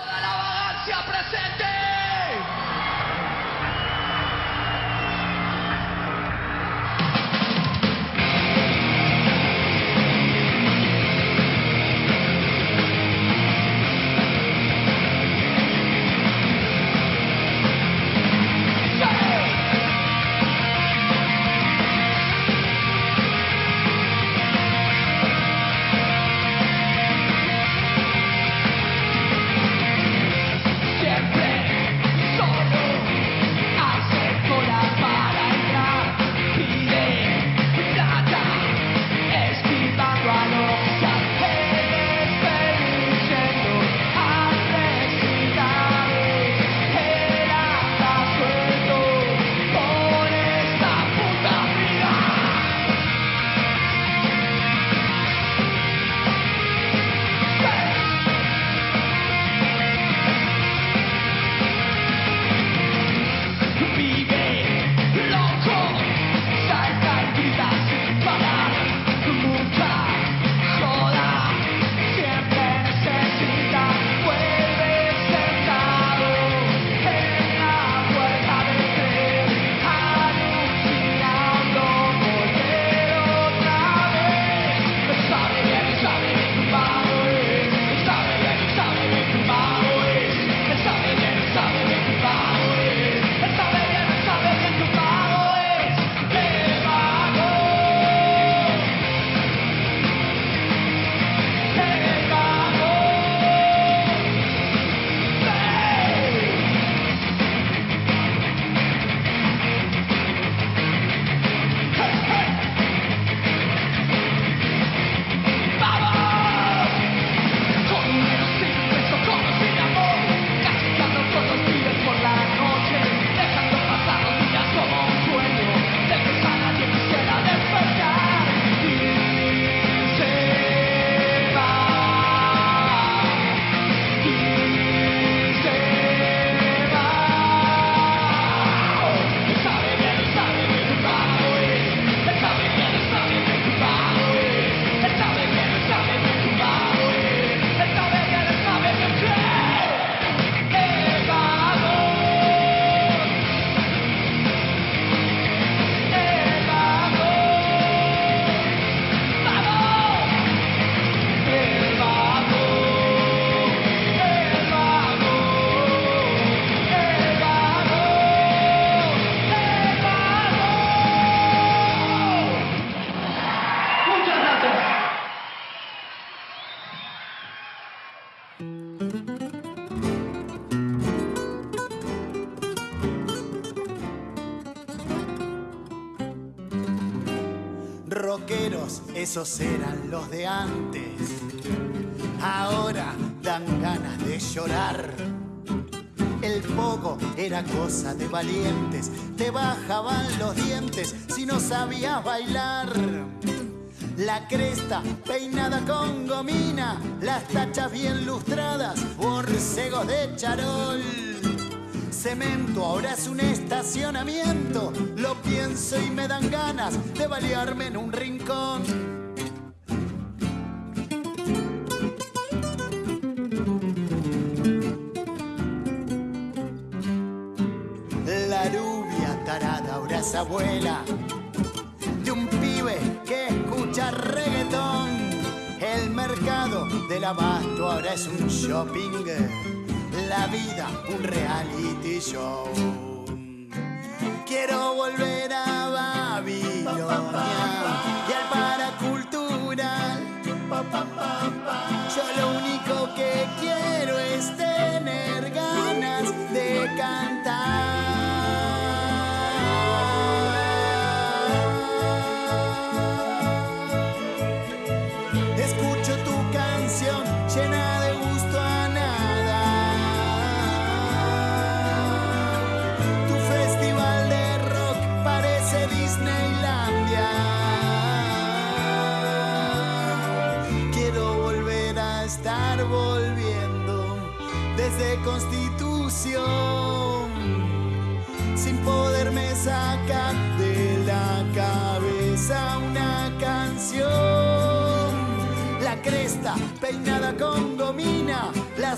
Eran los de antes. Ahora dan ganas de llorar. El poco era cosa de valientes, te bajaban los dientes si no sabías bailar. La cresta peinada con gomina, las tachas bien lustradas, borcegos de charol. Cemento ahora es un estacionamiento, lo pienso y me dan ganas de balearme en un rincón. Abuela de un pibe que escucha reggaetón. El mercado del abasto ahora es un shopping. La vida un reality show. Quiero volver a Babilonia y al paracultural. Yo lo único que quiero es tener ganas de cantar.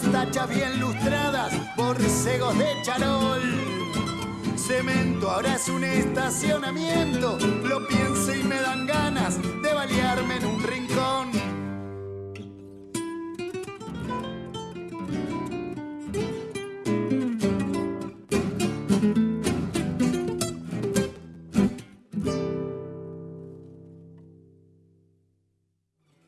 las tachas bien lustradas, borcegos de charol. Cemento ahora es un estacionamiento, lo pienso y me dan ganas de balearme en un rincón.